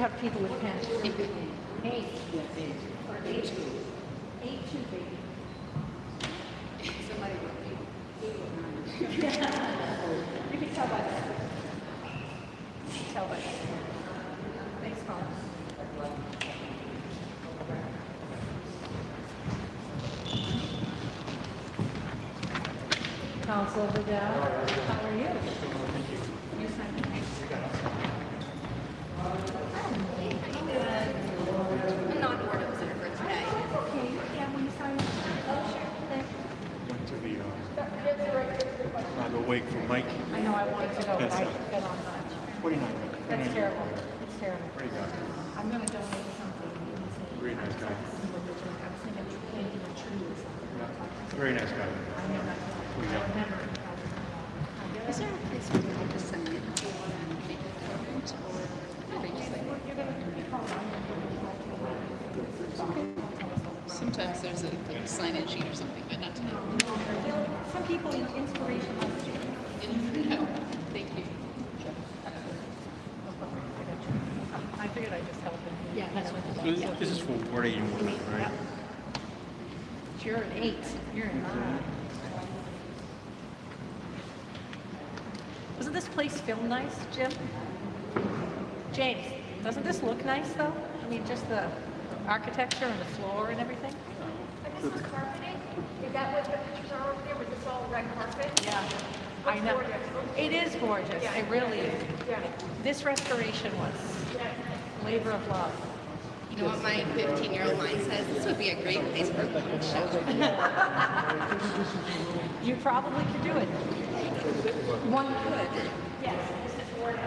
to have people with pens. Eight. Or eight. Eight two, baby. Somebody wrote You can tell by that. You can tell by that. Thanks, Colin. Council Vidal, how are you? You signed the name. I'm not board observer for today. Okay, yeah, when you sign. Oh, sure. Thanks. Went to the, uh, uh, the wake for Mike. I know I wanted to go, but I got on time. 49. That's terrible. It's terrible. Great guy. I'm gonna donate something. Very nice guy. I'm thinking of planting a tree or something. Yeah. Very nice guy. I know that. I remember. Is there a place where they can just send it and make it current, or are they just like? Sometimes there's a like, sign-in sheet or something, but not tonight. Some people need inspiration. No, thank you. I figured I'd just help him. Yeah, that's what So This this is for Ward 81, right? You're an eight, you're a nine. Doesn't this place feel nice, Jim? James, doesn't this look nice though? I mean, just the architecture and the floor and everything? And this is carpeting? Is that what the pictures are over there? Was this all red carpet? Yeah, I know. It is gorgeous, it really is. Yeah. This restoration was labor of love. You know what my 15-year-old mind says? This would be a great place for a punk show. You probably could do it. One could. Yes, this is Ward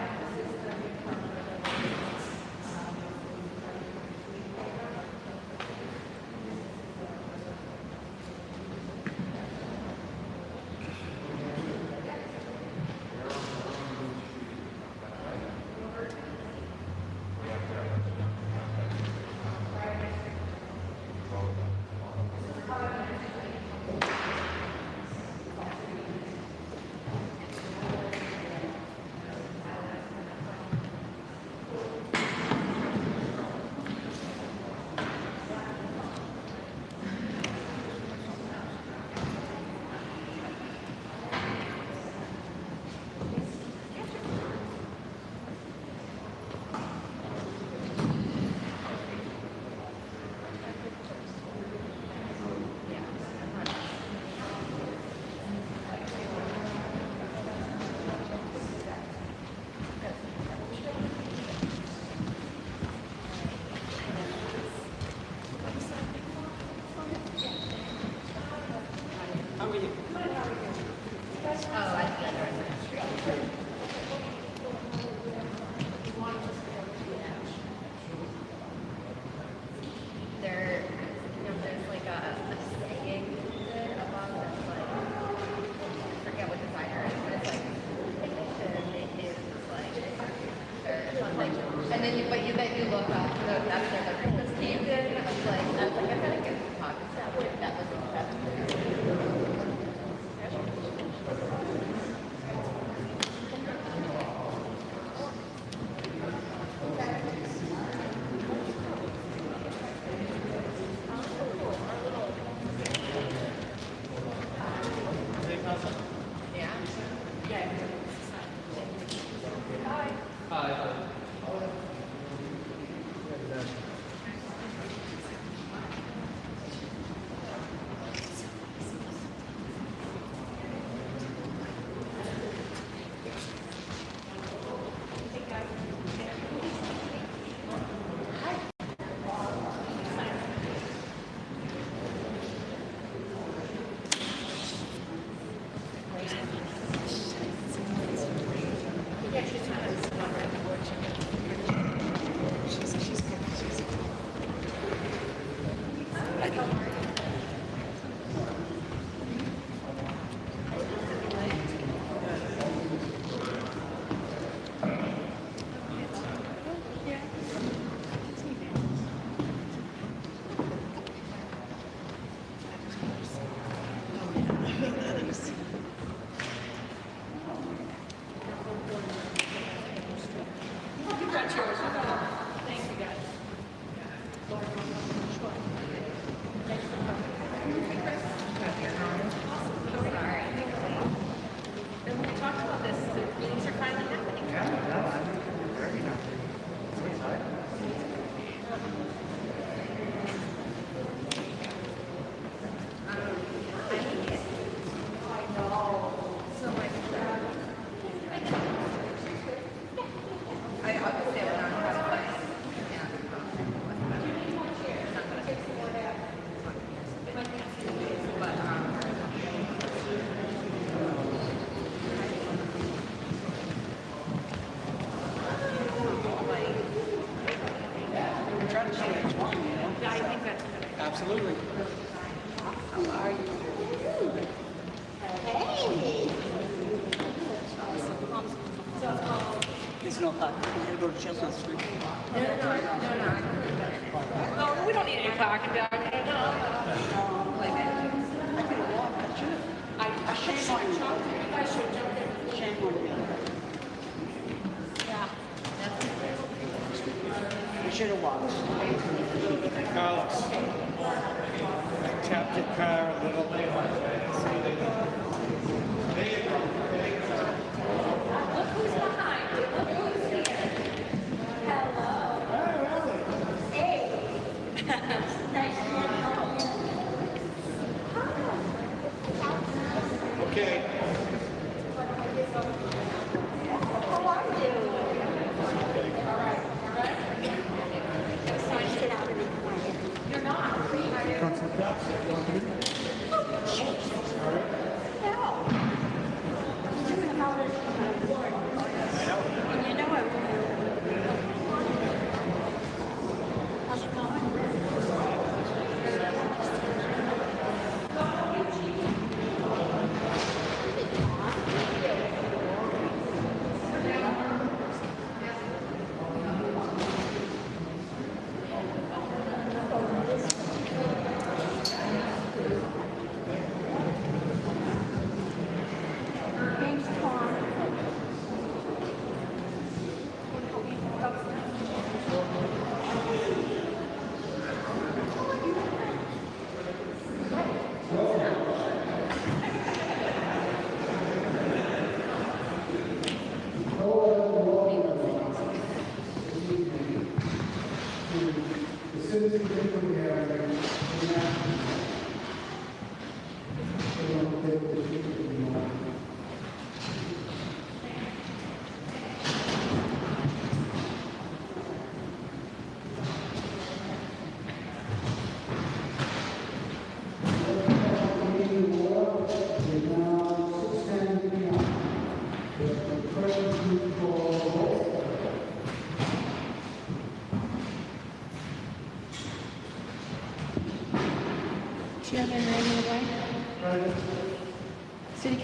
Absolutely. How are you? Hey! It's no clock. We're going to go to Chestnut Street. No, no, no, we don't need any clock. You to watch. Carlos. I tapped the car a little bit.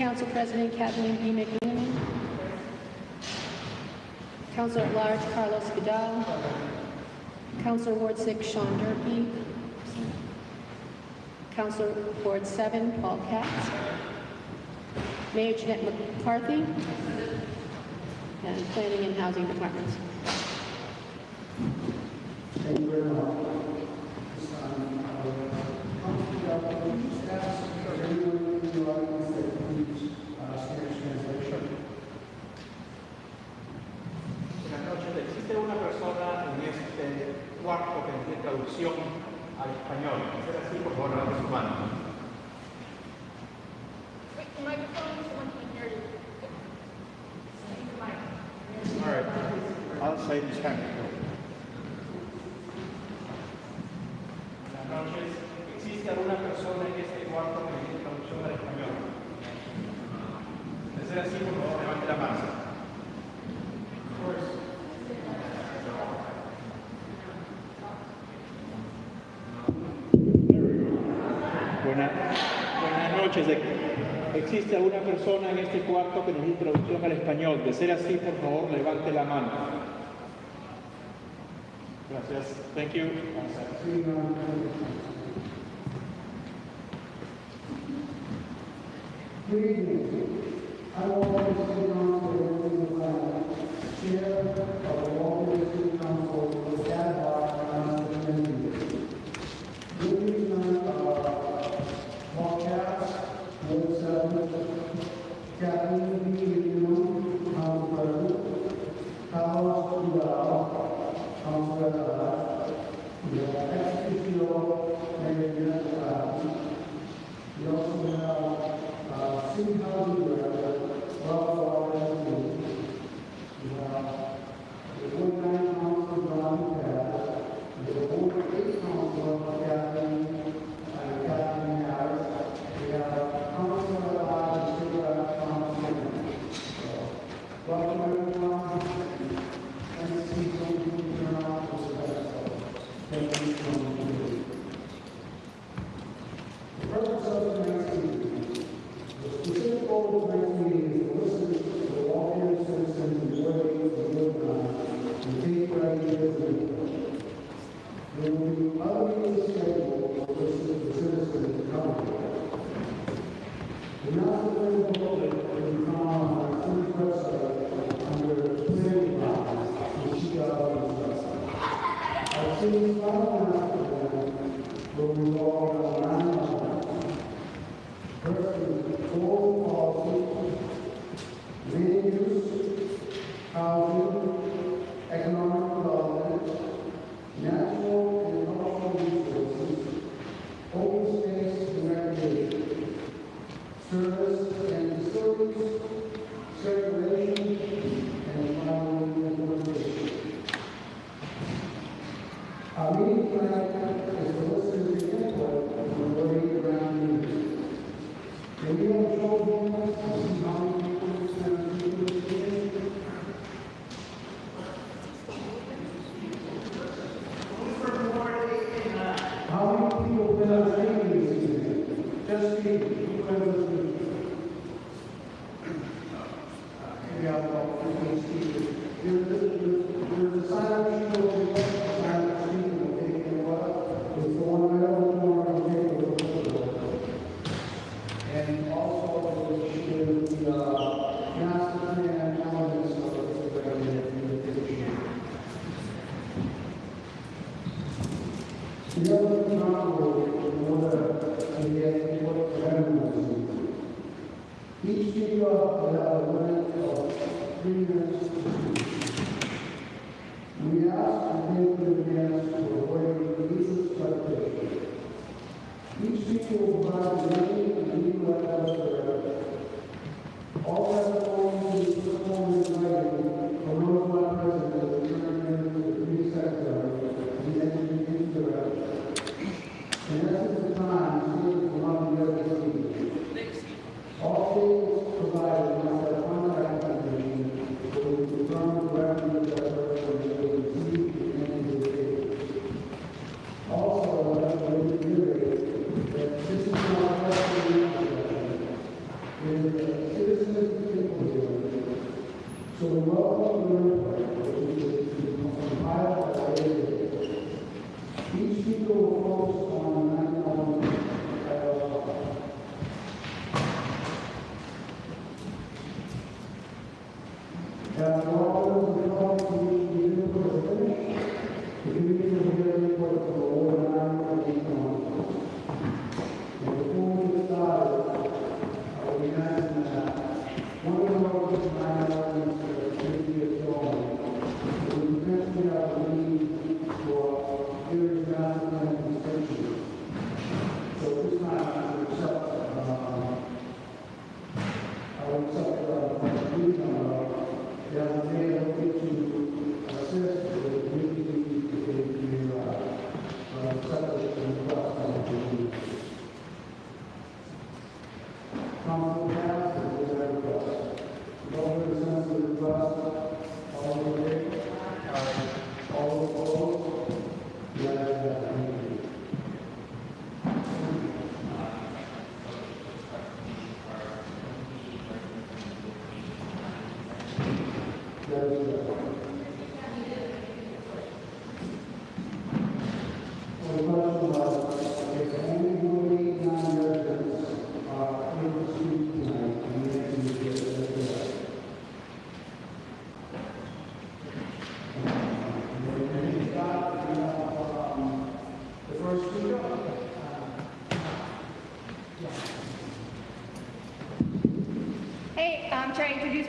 Council President Kathleen B. McMillan. Council at large Carlos Vidal. Council Ward 6 Sean Durkee. Council Ward 7 Paul Katz. Mayor Jeanette McCarthy. And Planning and Housing Departments. ¿Existe alguna persona en este cuarto que nos dé traducción al español? De ser así, por favor, levante la mano. Gracias. Thank you.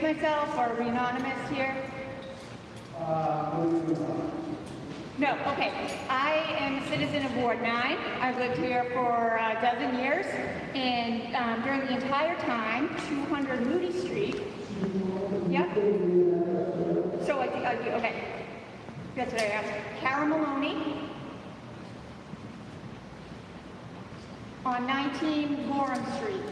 myself, or are we anonymous here? No, okay. I am a citizen of Ward 9. I've lived here for a dozen years, and um, during the entire time, 200 Moody Street. Yep. So I, I okay. That's what I asked. Kara Maloney. On 19 Gorham Street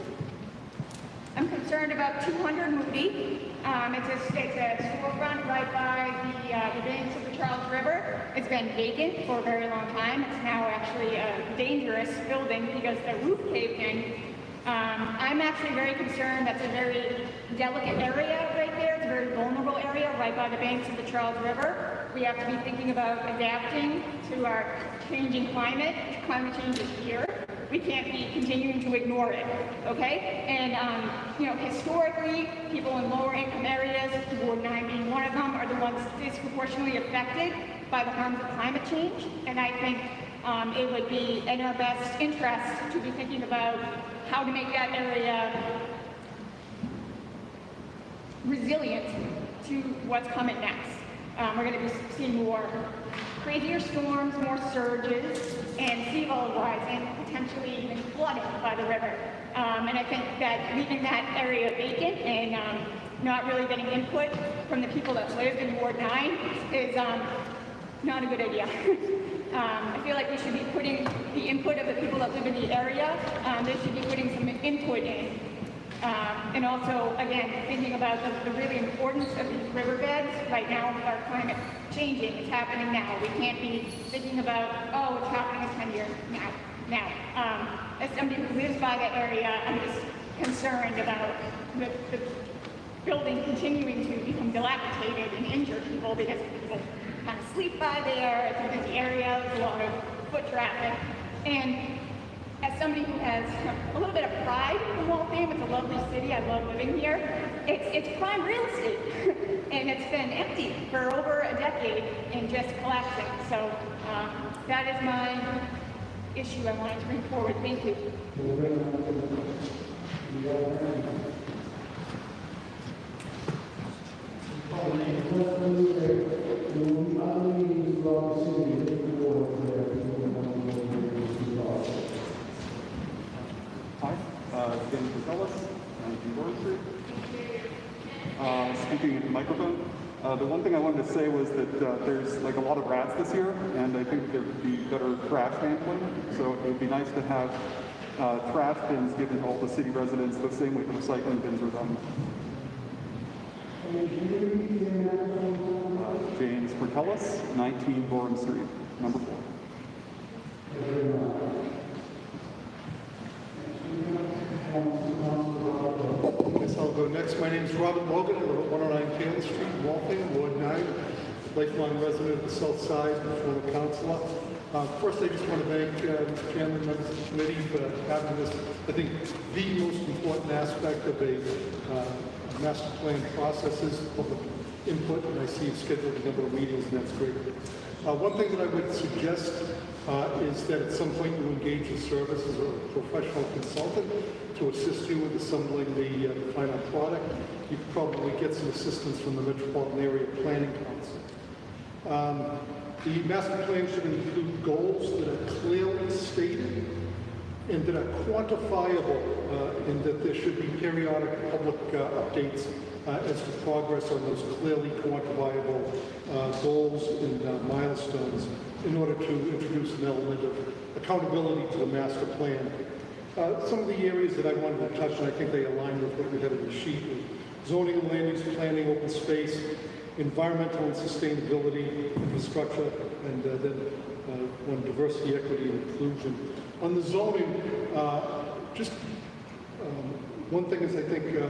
concerned about 200 Moody. Um, it's, a, it's a storefront right by the, uh, the banks of the Charles River. It's been vacant for a very long time. It's now actually a dangerous building because the roof caved in. Um, I'm actually very concerned. That's a very delicate area right there. It's a very vulnerable area right by the banks of the Charles River. We have to be thinking about adapting to our changing climate. Climate change is here. We can't be continuing to ignore it, okay? And, um, you know, historically, people in lower income areas, Ward 9 being one of them, are the ones disproportionately affected by the harms of climate change. And I think um, it would be in our best interest to be thinking about how to make that area resilient to what's coming next. Um, we're going to be seeing more crazier storms, more surges, and sea level and potentially even flooding by the river. Um, and I think that leaving that area vacant and um, not really getting input from the people that live in Ward 9 is um, not a good idea. um, I feel like we should be putting the input of the people that live in the area, um, they should be putting some input in. Um, and also, again, thinking about the, the really importance of these riverbeds. Right now, with our climate changing, it's happening now. We can't be thinking about, oh, it's happening in 10 years now. Now, um, as somebody who lives by that area, I'm just concerned about the, the building continuing to become dilapidated and injure people because people kind of sleep by there. It's a busy area, there's a lot of foot traffic. And as somebody who has a little bit of pride in Waltham, it's a lovely city, I love living here, it's, it's prime real estate. and it's been empty for over a decade and just collapsing. So um, that is my issue I wanted to bring forward. Thank you. Hi, uh, Dan Casellas, 19 Bourne Street. Uh, speaking at the microphone, uh, the one thing I wanted to say was that uh, there's like a lot of rats this year, and I think there would be better trash handling. So it would be nice to have uh, trash bins given to all the city residents the same way the recycling bins are done. Uh, James Portellis, 19 Bourne Street, number four. Guess I'll go next. My name is Robert Logan. I live at 109 Taylor Street, Waltham, Ward 9, lifelong resident of the South Side, former councilor. Uh, First, I just want to thank uh. Chairman, members of the committee for having this, I think, the most important aspect of a uh, master plan process is public input, and I see you've scheduled a number of meetings, and that's great. Uh, One thing that I would suggest uh, is that at some point you engage the services of a professional consultant to assist you with assembling the uh, the final product. You could probably get some assistance from the Metropolitan Area Planning Council. Um, The master plan should include goals that are clearly stated and that are quantifiable, uh, and that there should be periodic public uh, updates uh, as to progress on those clearly quantifiable uh, goals and uh, milestones in order to introduce an element of accountability to the master plan. Uh, Some of the areas that I wanted to touch, and I think they align with what we had in the sheet, zoning and land use planning, open space, environmental and sustainability, infrastructure, and uh, then uh, on diversity, equity, and inclusion. On the zoning, uh, just um, one thing is, I think, uh,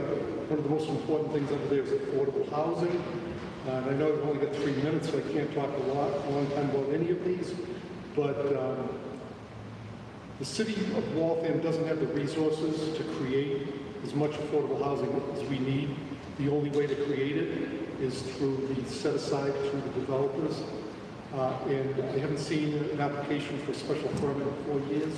one of the most important things over there is affordable housing. Uh, And I know I've only got three minutes, so I can't talk a lot, a long time about any of these, but um, the city of Waltham doesn't have the resources to create as much affordable housing as we need. The only way to create it is through the set aside through the developers. Uh, And I haven't seen an application for special permit in four years,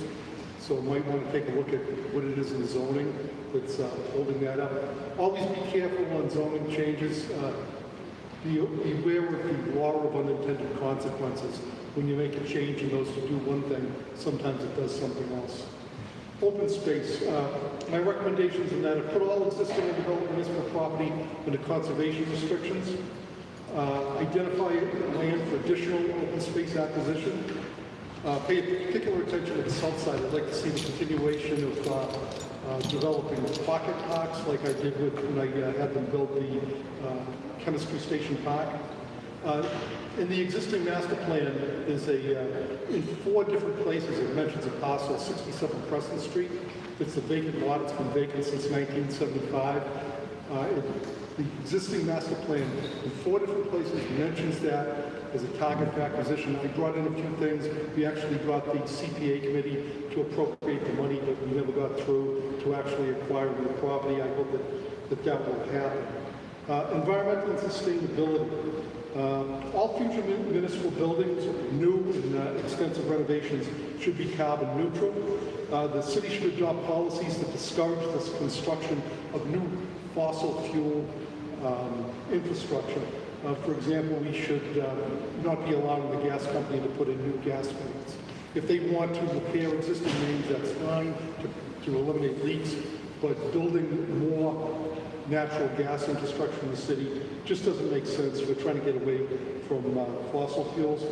so might want to take a look at what it is in zoning that's uh, holding that up. Always be careful on zoning changes. Uh, be beware of the law of unintended consequences. When you make a change in those to do one thing, sometimes it does something else. Open space, uh, my recommendations on that are put all existing and developed municipal property into conservation restrictions. Uh, Identify land for additional open space acquisition. Uh, Pay particular attention to the south side. I'd like to see the continuation of uh, uh, developing pocket parks like I did with, when I uh, had them build the uh, chemistry station park. Uh, In the existing master plan, is a, uh, in four different places, it mentions a parcel, 67 Crescent Street. It's a vacant lot, it's been vacant since 1975. Uh, it- The existing master plan, in four different places, mentions that as a target for acquisition. We brought in a few things. We actually brought the CPA committee to appropriate the money, but we never got through to actually acquire the property. I hope that that, that will happen. Uh, environmental and sustainability. Um, All future municipal buildings, new and uh, extensive renovations, should be carbon neutral. Uh, The city should adopt policies that discourage the construction of new fossil fuel um, infrastructure. Uh, For example, we should um, not be allowing the gas company to put in new gas mains. If they want to repair existing mains, that's fine, to to eliminate leaks, but building more natural gas infrastructure in the city just doesn't make sense. We're trying to get away from uh, fossil fuels.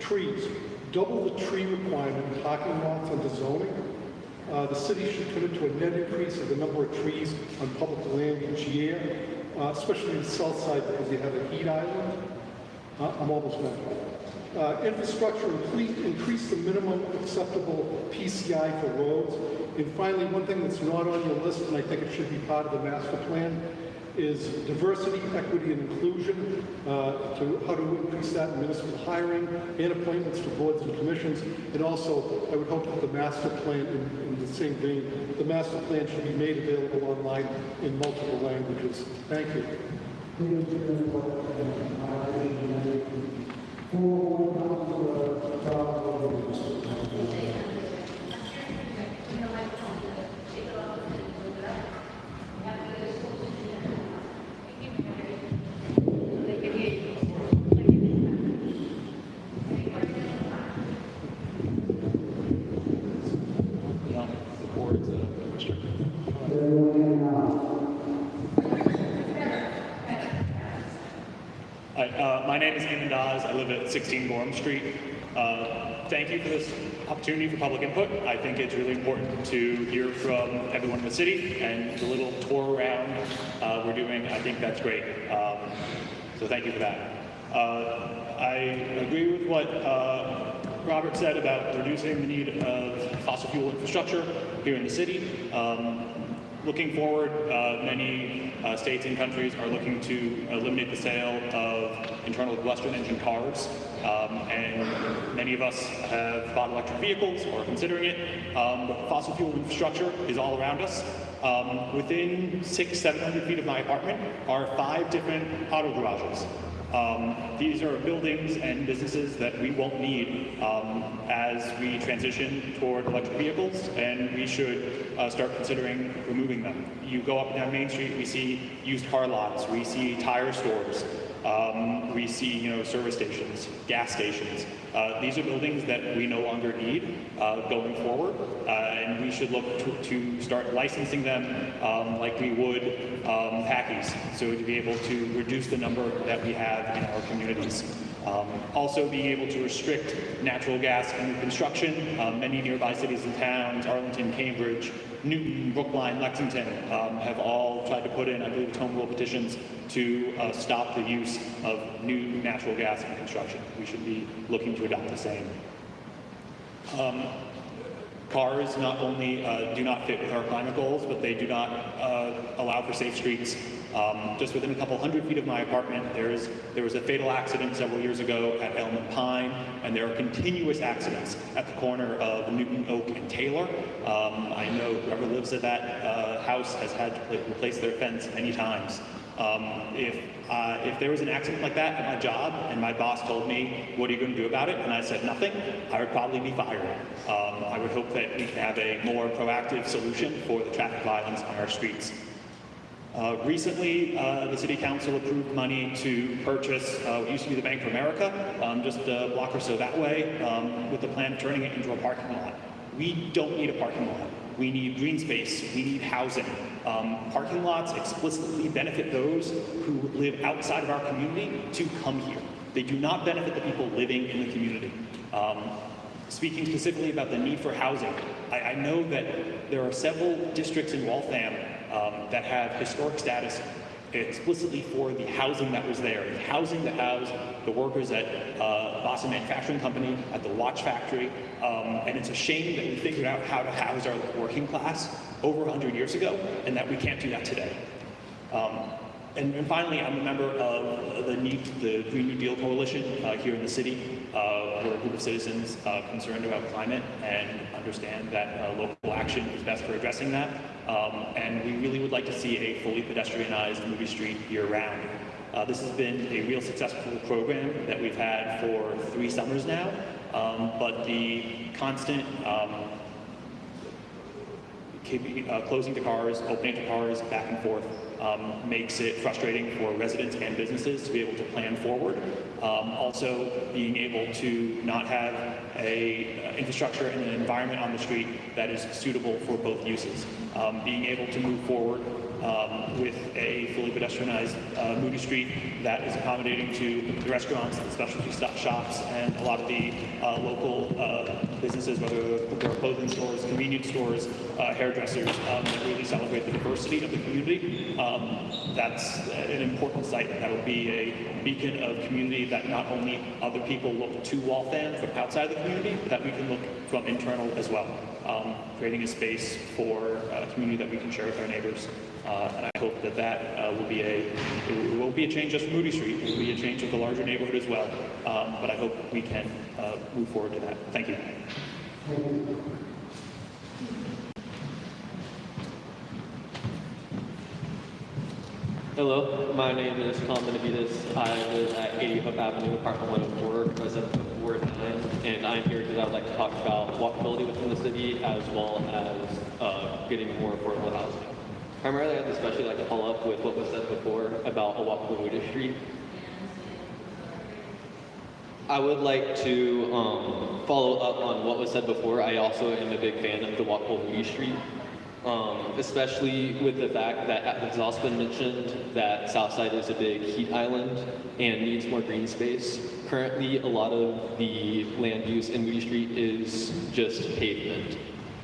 Trees, double the tree requirement in parking lots under zoning. Uh, The city should commit to a net increase of the number of trees on public land each year, uh, especially in the south side because you have a heat island. Uh, I'm almost done. Uh, Infrastructure, increase, increase the minimum acceptable PCI for roads. And finally, one thing that's not on your list, and I think it should be part of the master plan, is diversity, equity, and inclusion, uh, to how to increase that in municipal hiring and appointments to boards and commissions. And also, I would hope that the master plan, in, in the same vein, the master plan should be made available online in multiple languages. Thank you. Uh, I recommend full council, Charles. No, the board's uh, restricted. Hi, uh, my name is Eamon Dawes. I live at 16 Gorham Street. Uh, thank you for this opportunity for public input. I think it's really important to hear from everyone in the city and the little tour around uh, we're doing. I think that's great. Um, so thank you for that. Uh, I agree with what uh, Robert said about reducing the need of fossil fuel infrastructure here in the city. Um, Looking forward, uh, many uh, states and countries are looking to eliminate the sale of internal combustion engine cars, um, and many of us have bought electric vehicles or are considering it. Um, but fossil fuel infrastructure is all around us. Um, within six, 700 feet of my apartment are five different auto garages. Um, these are buildings and businesses that we won't need um, as we transition toward electric vehicles, and we should uh, start considering removing them. You go up and down Main Street, we see used car lots, we see tire stores, um, we see you know service stations, gas stations. Uh, these are buildings that we no longer need uh, going forward, uh, and we should look to, to start licensing them um, like we would um, Packies, so to be able to reduce the number that we have in our communities. Um, also being able to restrict natural gas under construction. Um, many nearby cities and towns, Arlington, Cambridge, Newton, Brookline, Lexington, um, have all tried to put in, I believe, home rule petitions to uh, stop the use of new natural gas in construction. We should be looking to adopt the same. Um, cars not only uh, do not fit with our climate goals, but they do not uh, allow for safe streets. Um, just within a couple hundred feet of my apartment, there's, there was a fatal accident several years ago at Elm and Pine, and there are continuous accidents at the corner of Newton, Oak, and Taylor. Um, I know whoever lives at that uh, house has had to replace their fence many times. Um, if, uh, if there was an accident like that at my job and my boss told me, what are you going to do about it? And I said nothing, I would probably be fired. Um, I would hope that we can have a more proactive solution for the traffic violence on our streets. Uh, recently, uh, the City Council approved money to purchase uh, what used to be the Bank of America, um, just a block or so that way, um, with the plan of turning it into a parking lot. We don't need a parking lot. We need green space. We need housing. Um, parking lots explicitly benefit those who live outside of our community to come here. They do not benefit the people living in the community. Um, speaking specifically about the need for housing, I, I know that there are several districts in Waltham um, that have historic status explicitly for the housing that was there, the housing that housed the workers at uh, Boston Manufacturing Company, at the watch factory, um, and it's a shame that we figured out how to house our working class over 100 years ago, and that we can't do that today. Um, and, and finally, I'm a member of the, New, the Green New Deal Coalition uh, here in the city. Uh, we're a group of citizens uh, concerned about climate and understand that uh, local action is best for addressing that. Um, and we really would like to see a fully pedestrianized Moody Street year-round. Uh, this has been a real successful program that we've had for three summers now, um, but the constant um, uh, closing to cars, opening to cars, back and forth, um, makes it frustrating for residents and businesses to be able to plan forward. Um, also, being able to not have a uh, infrastructure and an environment on the street that is suitable for both uses. Um, being able to move forward um, with a fully pedestrianized uh, Moody Street that is accommodating to the restaurants, the specialty shops, and a lot of the uh, local uh, businesses, whether they're clothing stores, convenience stores, uh, hairdressers, um, that really celebrate the diversity of the community. Um, that's an important site. That will be a beacon of community that not only other people look to Waltham from outside the community, but that we can look from internal as well um, creating a space for a community that we can share with our neighbors. Uh, and I hope that that uh, will be a it won't be a change just for Moody Street. It will be a change of the larger neighborhood as well. Um, but I hope we can uh, move forward to that. Thank you. Hello, my name is Tom Benavides. I live at 80 Hope Avenue, apartment 104, resident Ward 9, and I'm here because I would like to talk about walkability within the city as well as uh, getting more affordable housing. Primarily, I'd especially like to follow up with what was said before about a walkable Street. I would like to um, follow up on what was said before. I also am a big fan of the walkable Moody Street. Um, especially with the fact that it has also been mentioned that Southside is a big heat island and needs more green space. Currently, a lot of the land use in Moody Street is just pavement.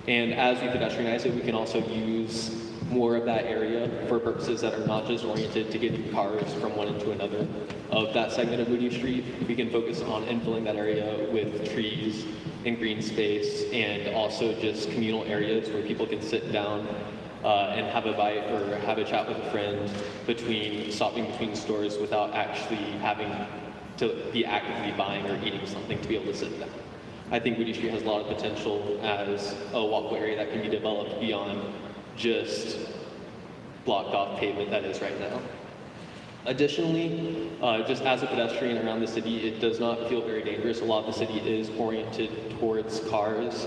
And as we pedestrianize it, we can also use more of that area for purposes that are not just oriented to getting cars from one into another of that segment of Moody Street. We can focus on infilling that area with trees and green space and also just communal areas where people can sit down uh, and have a bite or have a chat with a friend between stopping between stores without actually having to be actively buying or eating something to be able to sit down. I think Moody Street has a lot of potential as a walkway area that can be developed beyond just blocked off pavement that is right now. Additionally, uh, just as a pedestrian around the city, it does not feel very dangerous. A lot of the city is oriented towards cars.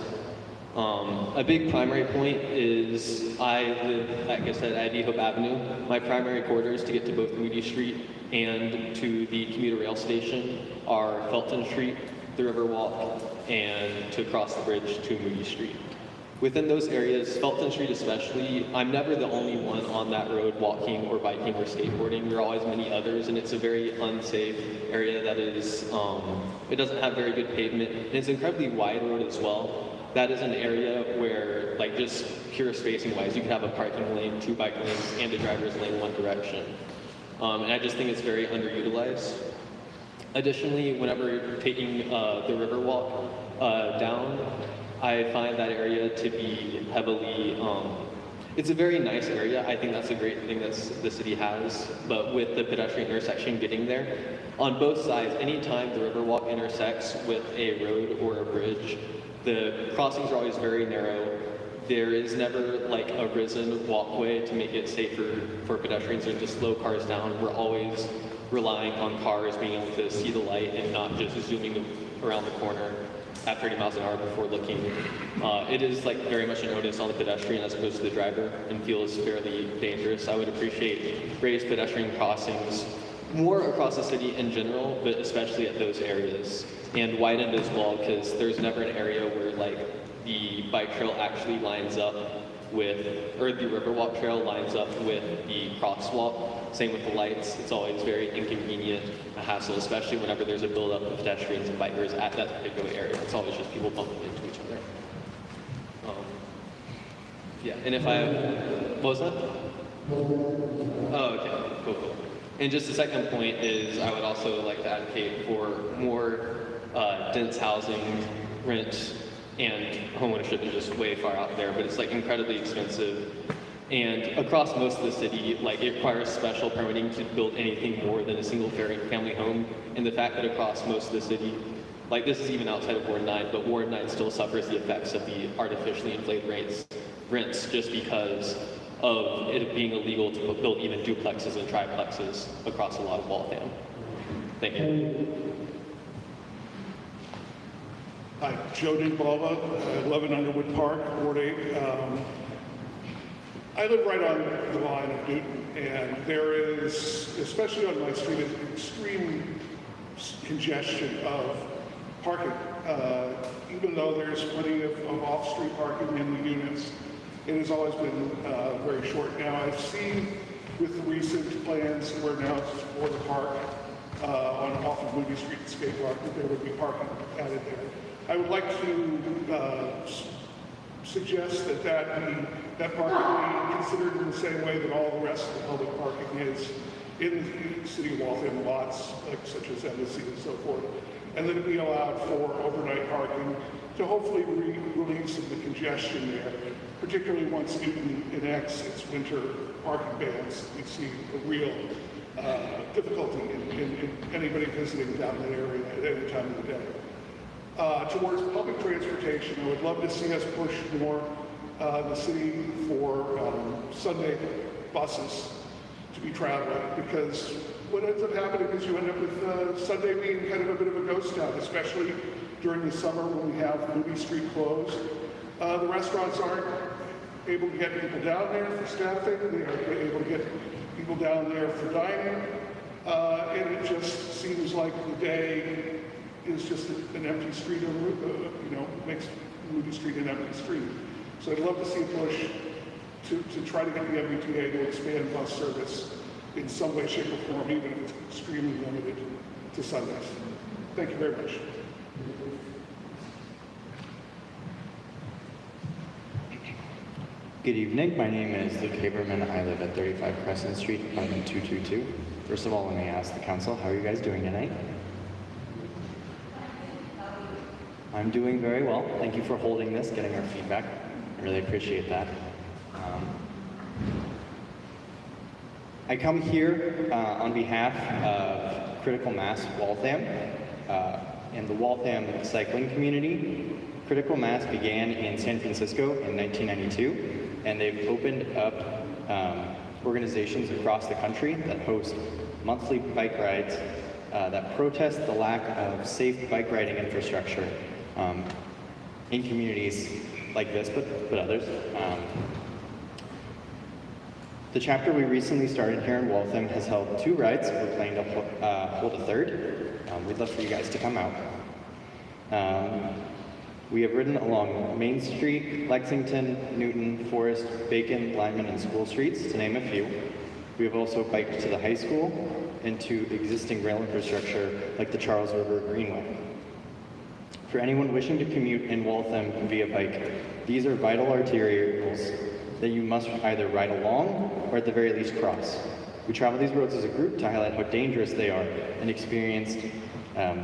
Um, a big primary point is I live, like I said, at East Hope Avenue. My primary corridors to get to both Moody Street and to the commuter rail station are Felton Street, the Riverwalk, and to cross the bridge to Moody Street. Within those areas, Felton Street especially, I'm never the only one on that road walking or biking or skateboarding. There are always many others, and it's a very unsafe area that is, um, it doesn't have very good pavement, and it's an incredibly wide road as well. That is an area where, like, just pure spacing wise, you could have a parking lane, two bike lanes, and a driver's lane one direction. Um, and I just think it's very underutilized. Additionally, whenever taking uh, the Riverwalk uh, down, I find that area to be heavily, um, it's a very nice area. I think that's a great thing that the city has. But with the pedestrian intersection getting there, on both sides, anytime the Riverwalk intersects with a road or a bridge, the crossings are always very narrow. There is never like a risen walkway to make it safer for pedestrians or to slow cars down. We're always relying on cars being able to see the light and not just zooming around the corner at 30 miles an hour before looking. Uh, it is like very much an onus on the pedestrian as opposed to the driver and feels fairly dangerous. I would appreciate raised pedestrian crossings more across the city in general, but especially at those areas and widened as well because there's never an area where like the bike trail actually lines up with, or the Riverwalk trail lines up with the crosswalk. Same with the lights. It's always very inconvenient, a hassle, especially whenever there's a buildup of pedestrians and bikers at that particular area. It's always just people bumping into each other. Um, yeah, and if I, what was that? Oh, okay, cool, cool. And just the second point is I would also like to advocate for more uh, dense housing, rent, and homeownership is just way far out there, but it's like incredibly expensive. And across most of the city, like it requires special permitting to build anything more than a single family home. And the fact that across most of the city, like this is even outside of Ward 9, but Ward 9 still suffers the effects of the artificially inflated rates, rents just because of it being illegal to build even duplexes and triplexes across a lot of Waltham. Thank you. Hi, Joe DiBalba, uh, 11 Underwood Park, Ward 8. Um, I live right on the line of Newton, and there is, especially on my street, an extreme congestion of parking. Uh, Even though there's plenty of of off-street parking in the units, it has always been uh, very short. Now, I've seen with the recent plans where now it's for the park, uh, on off of Moody Street Skate Park, that there would be parking added there. I would like to uh, suggest that that be, that parking be considered in the same way that all the rest of the public parking is in the city of Waltham lots, like such as Embassy and so forth, and that it be allowed for overnight parking to hopefully re- relieve some of the congestion there, particularly once Newton enacts its winter parking bans. We see a real uh, difficulty in, in, in anybody visiting down that area at any time of the day. Uh, towards public transportation, I would love to see us push more uh, the city for um, Sunday buses to be traveling because what ends up happening is you end up with uh, Sunday being kind of a bit of a ghost town, especially during the summer when we have Moody Street closed. Uh, the restaurants aren't able to get people down there for staffing, they aren't able to get people down there for dining, uh, and it just seems like the day is just an empty street, on, uh, you know, makes Moody Street an empty street. So I'd love to see a push to, to try to get the MBTA to expand bus service in some way, shape, or form, even if it's extremely limited to Sundays. Thank you very much. Good evening. My name is Luke Haberman. I live at 35 Crescent Street, apartment 222. First of all, let me ask the council, how are you guys doing tonight? I'm doing very well. Thank you for holding this, getting our feedback. I really appreciate that. Um, I come here uh, on behalf of Critical Mass Waltham uh, and the Waltham cycling community. Critical Mass began in San Francisco in 1992, and they've opened up um, organizations across the country that host monthly bike rides uh, that protest the lack of safe bike riding infrastructure um, in communities like this, but, but others. Um, the chapter we recently started here in Waltham has held two rides. We're planning to uh, hold a third. Um, we'd love for you guys to come out. Um, we have ridden along Main Street, Lexington, Newton, Forest, Bacon, Lyman, and School Streets, to name a few. We have also biked to the high school and to existing rail infrastructure like the Charles River Greenway. For anyone wishing to commute in Waltham via bike, these are vital arterials that you must either ride along or at the very least cross. We travel these roads as a group to highlight how dangerous they are and experienced um,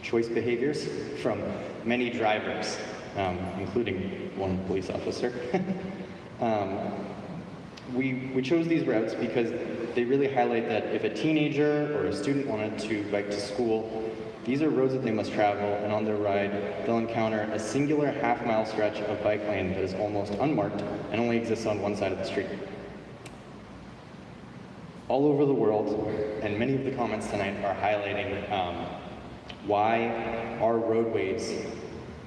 choice behaviors from many drivers, um, including one police officer. um, we, we chose these routes because they really highlight that if a teenager or a student wanted to bike to school, these are roads that they must travel, and on their ride, they'll encounter a singular half-mile stretch of bike lane that is almost unmarked and only exists on one side of the street. All over the world, and many of the comments tonight are highlighting um, why our roadways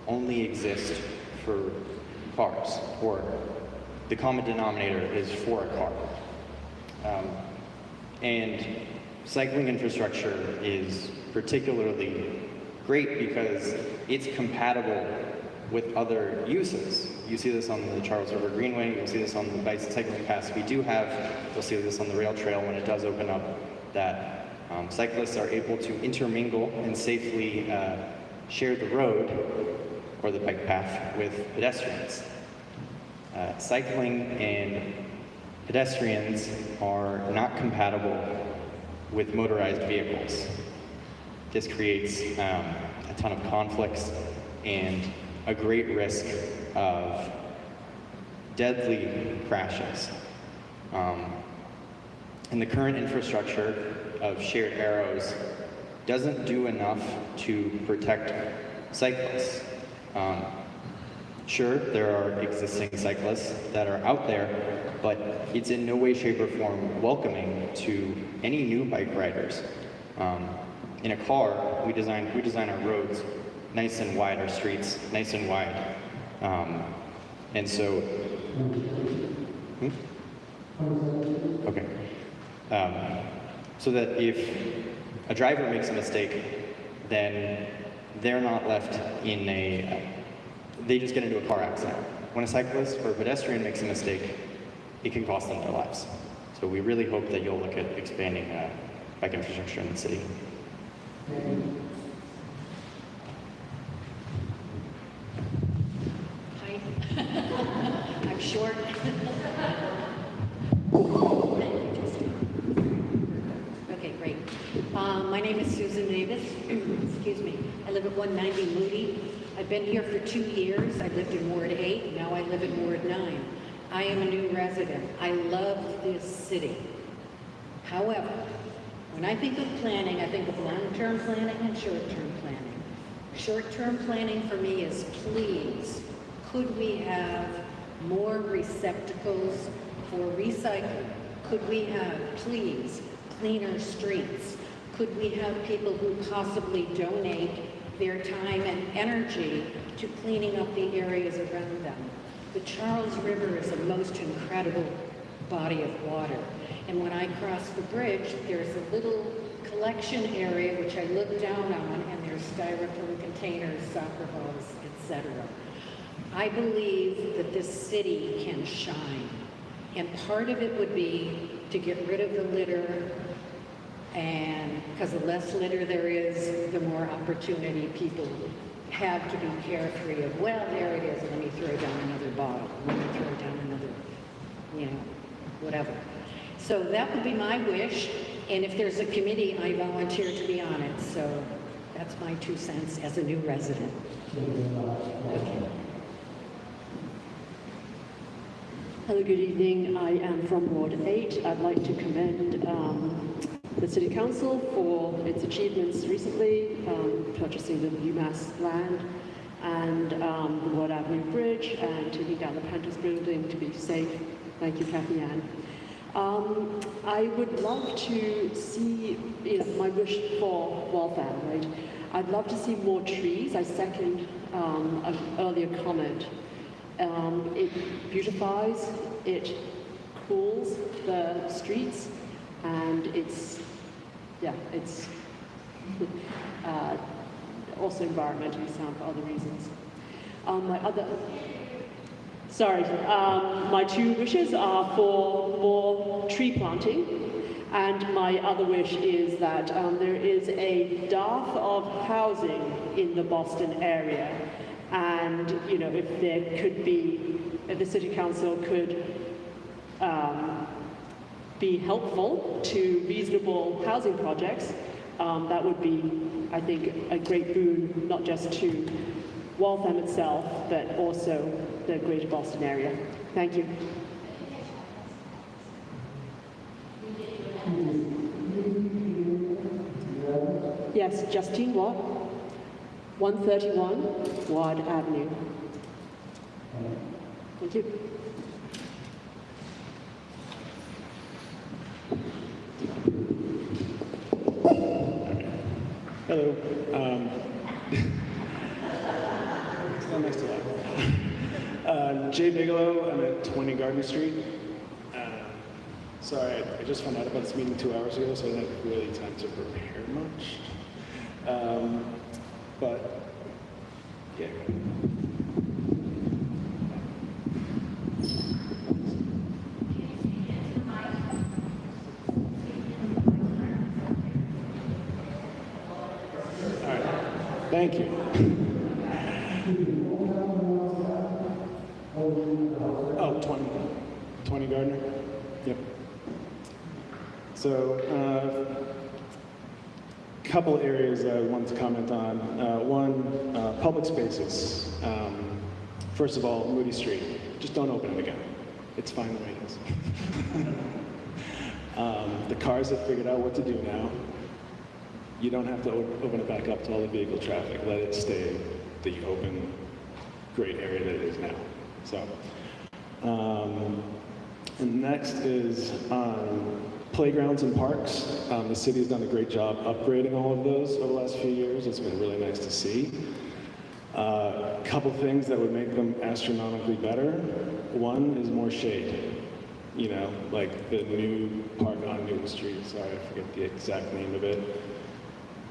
only exist for cars, or the common denominator is for a car. Um, and cycling infrastructure is particularly great because it's compatible with other uses. You see this on the Charles River Greenway, you'll see this on the bicycling paths we do have, you'll see this on the rail trail when it does open up, that um, cyclists are able to intermingle and safely uh, share the road or the bike path with pedestrians. Uh, cycling and pedestrians are not compatible with motorized vehicles. This creates um, a ton of conflicts and a great risk of deadly crashes. Um, and the current infrastructure of shared arrows doesn't do enough to protect cyclists. Um, sure, there are existing cyclists that are out there, but it's in no way, shape, or form welcoming to any new bike riders. Um, in a car, we design we design our roads nice and wide, our streets nice and wide, um, and so. Hmm? Okay. Um, so that if a driver makes a mistake, then they're not left in a, they just get into a car accident. When a cyclist or a pedestrian makes a mistake, it can cost them their lives. So we really hope that you'll look at expanding uh, bike infrastructure in the city. Hi. I'm short. Okay, great. Um, My name is Susan Davis. Excuse me. I live at 190 Moody. I've been here for two years. I lived in Ward 8, now I live in Ward 9. I am a new resident. I love this city. However, when I think of planning, I think of long-term planning and short-term planning. Short-term planning for me is please, could we have more receptacles for recycling? Could we have, please, cleaner streets? Could we have people who possibly donate their time and energy to cleaning up the areas around them? The Charles River is a most incredible body of water. And when I cross the bridge, there's a little collection area which I look down on, and there's styrofoam containers, soccer balls, etc. I believe that this city can shine. And part of it would be to get rid of the litter, and because the less litter there is, the more opportunity people have to be carefree of, well, there it is, let me throw down another bottle, let me throw down another, you know, whatever. So that would be my wish, and if there's a committee, I volunteer to be on it, so that's my two cents as a new resident. Okay. Hello, good evening. I am from Ward 8. I'd like to commend um, the City Council for its achievements recently, um, purchasing the UMass land and um, the Woerd Avenue Bridge and taking down the Panthers building to be safe. Thank you, Cathyann. Um, I would love to see, you know, my wish for welfare, right? I'd love to see more trees. I second um, an earlier comment. Um, it beautifies, it cools the streets, and it's, yeah, it's uh, also environmentally sound for other reasons. Um, my other, sorry, um, my two wishes are for more tree planting, and my other wish is that um, there is a dearth of housing in the Boston area, and you know if there could be, if the city council could um, be helpful to reasonable housing projects, um, that would be, I think, a great boon, not just to Waltham itself, but also the greater Boston area. Thank you. Yes, Justine Watt, 131 Woerd Avenue. Thank you. Hello. Um, it's not nice to laugh. Uh, Jay Bigelow, I'm at 20 Gardner Street. Uh, sorry, I, I just found out about this meeting two hours ago, so I didn't have really time to prepare much. Um, but, yeah. All right. Thank you. Oh, 20, 20 Gardner. Yep. So, uh, couple areas I wanted to comment on. Uh, one, uh, public spaces. Um, first of all, Moody Street. Just don't open it again. It's fine the way it is. um, the cars have figured out what to do now. You don't have to open it back up to all the vehicle traffic. Let it stay the open, great area that it is now. So, um, and next is um, playgrounds and parks. Um, the city has done a great job upgrading all of those over the last few years. It's been really nice to see. A couple things that would make them astronomically better. One is more shade. You know, like the new park on Newton Street. Sorry, I forget the exact name of it.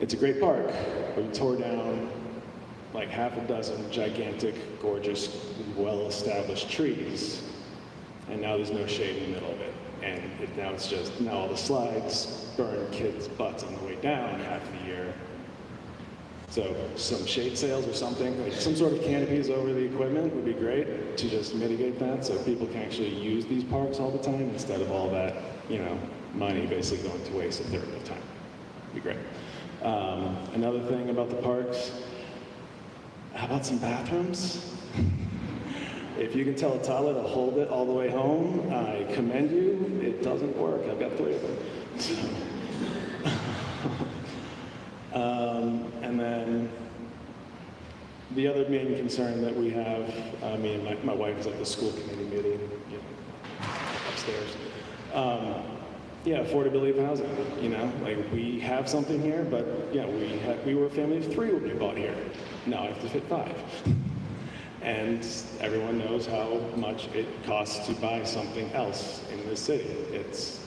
It's a great park, we tore down like half a dozen gigantic, gorgeous, well-established trees, and now there's no shade in the middle of it. And it, now it's just, now all the slides burn kids' butts on the way down half the year. So some shade sails or something, like some sort of canopies over the equipment would be great to just mitigate that so people can actually use these parks all the time instead of all that, you know, money basically going to waste a third of the time. Be great. Um, another thing about the parks, how about some bathrooms? If you can tell a toddler to hold it all the way home, I commend you. It doesn't work. I've got three of them. Um, and then the other main concern that we have, I mean, my, my wife is at the school committee meeting you know, upstairs. Um, yeah, affordability of housing. You know, like we have something here, but yeah, we had, we were a family of three when we bought here. Now I have to fit five. And everyone knows how much it costs to buy something else in this city. It's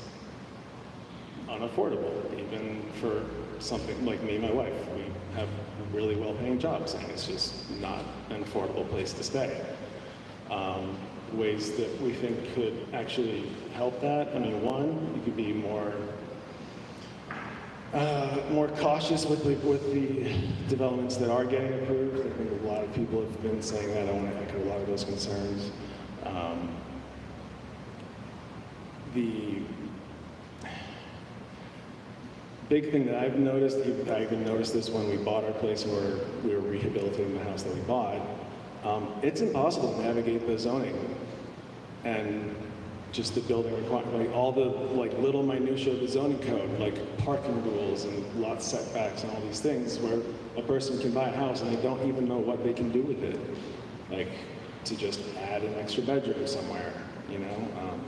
unaffordable, even for something like me and my wife. We have really well-paying jobs, and it's just not an affordable place to stay. Um, ways that we think could actually help that, I mean, one, you could be more uh, more cautious with the, with the developments that are getting approved. I think a lot of people have been saying that. I want to echo a lot of those concerns. Um, the big thing that I've noticed, I even noticed this when we bought our place where we were rehabilitating the house that we bought, um, it's impossible to navigate the zoning and just the building requirement, like all the like little minutia of the zoning code, like parking rules and lot setbacks and all these things where a person can buy a house and they don't even know what they can do with it. Like to just add an extra bedroom somewhere, you know? Um,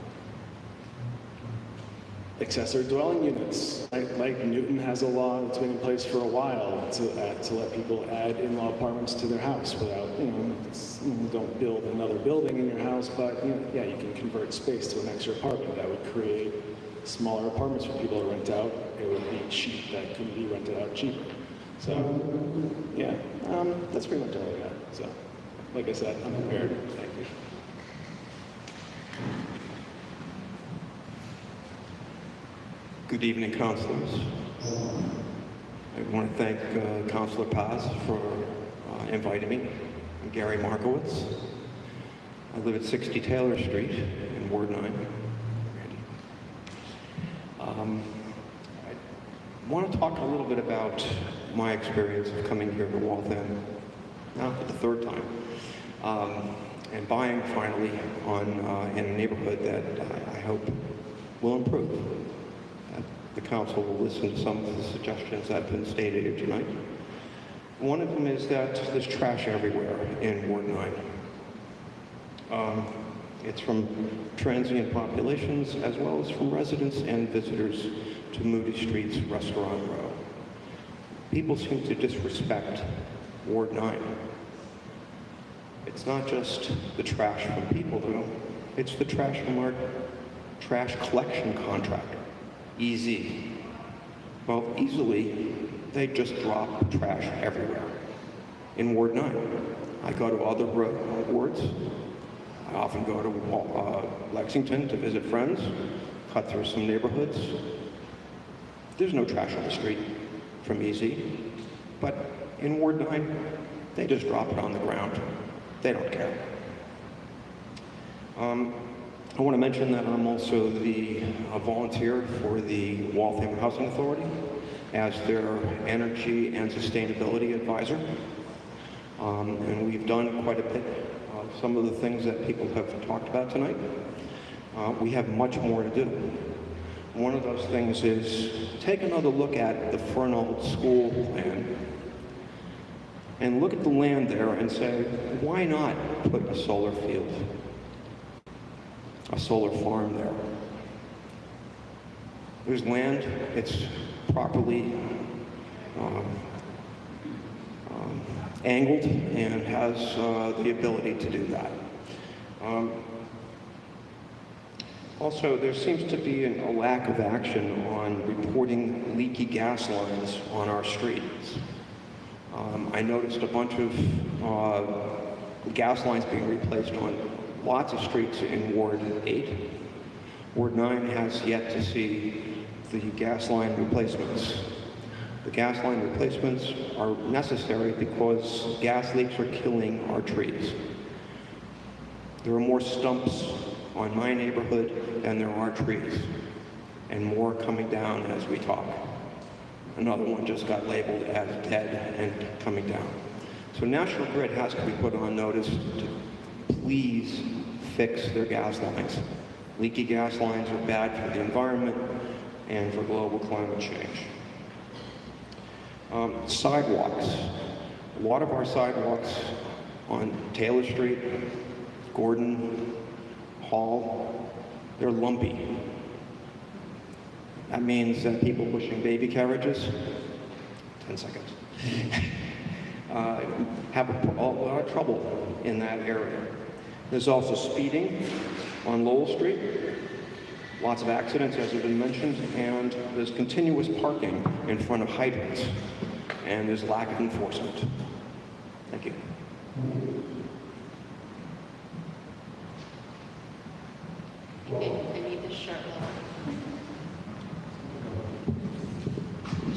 accessory dwelling units. Like, like Newton has a law that's been in place for a while to, add, to let people add in-law apartments to their house without, you know, don't build another building in your house, but you know, yeah, you can convert space to an extra apartment. That would create smaller apartments for people to rent out. It would be cheap, that can be rented out cheaper. So, yeah, um, that's pretty much all I got. So, like I said, I'm prepared. Thank you. Good evening, councilors. I want to thank uh, Councilor Paz for uh, inviting me. I'm Gary Markowitz. I live at 60 Taylor Street in Ward 9. Um, I want to talk a little bit about my experience of coming here to Waltham, now for the third time, um, and buying finally on uh, in a neighborhood that I, I hope will improve. The council will listen to some of the suggestions that have been stated here tonight. One of them is that there's trash everywhere in Ward 9. Um, it's from transient populations as well as from residents and visitors to Moody Street's Restaurant Row. People seem to disrespect Ward 9. It's not just the trash from people, though. It's the trash from our trash collection contractor, EZ. Well, easily, they just drop trash everywhere in Ward 9. I go to other wards. I often go to uh, Lexington to visit friends, cut through some neighborhoods. There's no trash on the street from Easy, but in Ward 9, they just drop it on the ground. They don't care. Um, I want to mention that I'm also the volunteer for the Waltham Housing Authority as their energy and sustainability advisor. Um, and we've done quite a bit. Uh, some of the things that people have talked about tonight. Uh, we have much more to do. One of those things is take another look at the Fernald School plan and look at the land there and say, why not put a solar field, a solar farm there? There's land, it's properly um, um, angled and has uh, the ability to do that. Um, also, there seems to be an, a lack of action on reporting leaky gas lines on our streets. Um, I noticed a bunch of uh, gas lines being replaced on lots of streets in Ward 8. Ward 9 has yet to see the gas line replacements. The gas line replacements are necessary because gas leaks are killing our trees. There are more stumps on my neighborhood than there are trees, and more coming down as we talk. Another one just got labeled as dead and coming down. So National Grid has to be put on notice to please fix their gas lines. Leaky gas lines are bad for the environment and for global climate change. Um, sidewalks. A lot of our sidewalks on Taylor Street, Gordon, Hall, they're lumpy. That means that people pushing baby carriages, 10 seconds, uh, have a, a lot of trouble in that area. There's also speeding on Lowell Street, lots of accidents as have been mentioned, and there's continuous parking in front of hydrants, and there's lack of enforcement. Thank you.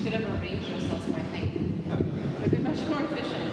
Should have arranged more, I think. It would be much more efficient.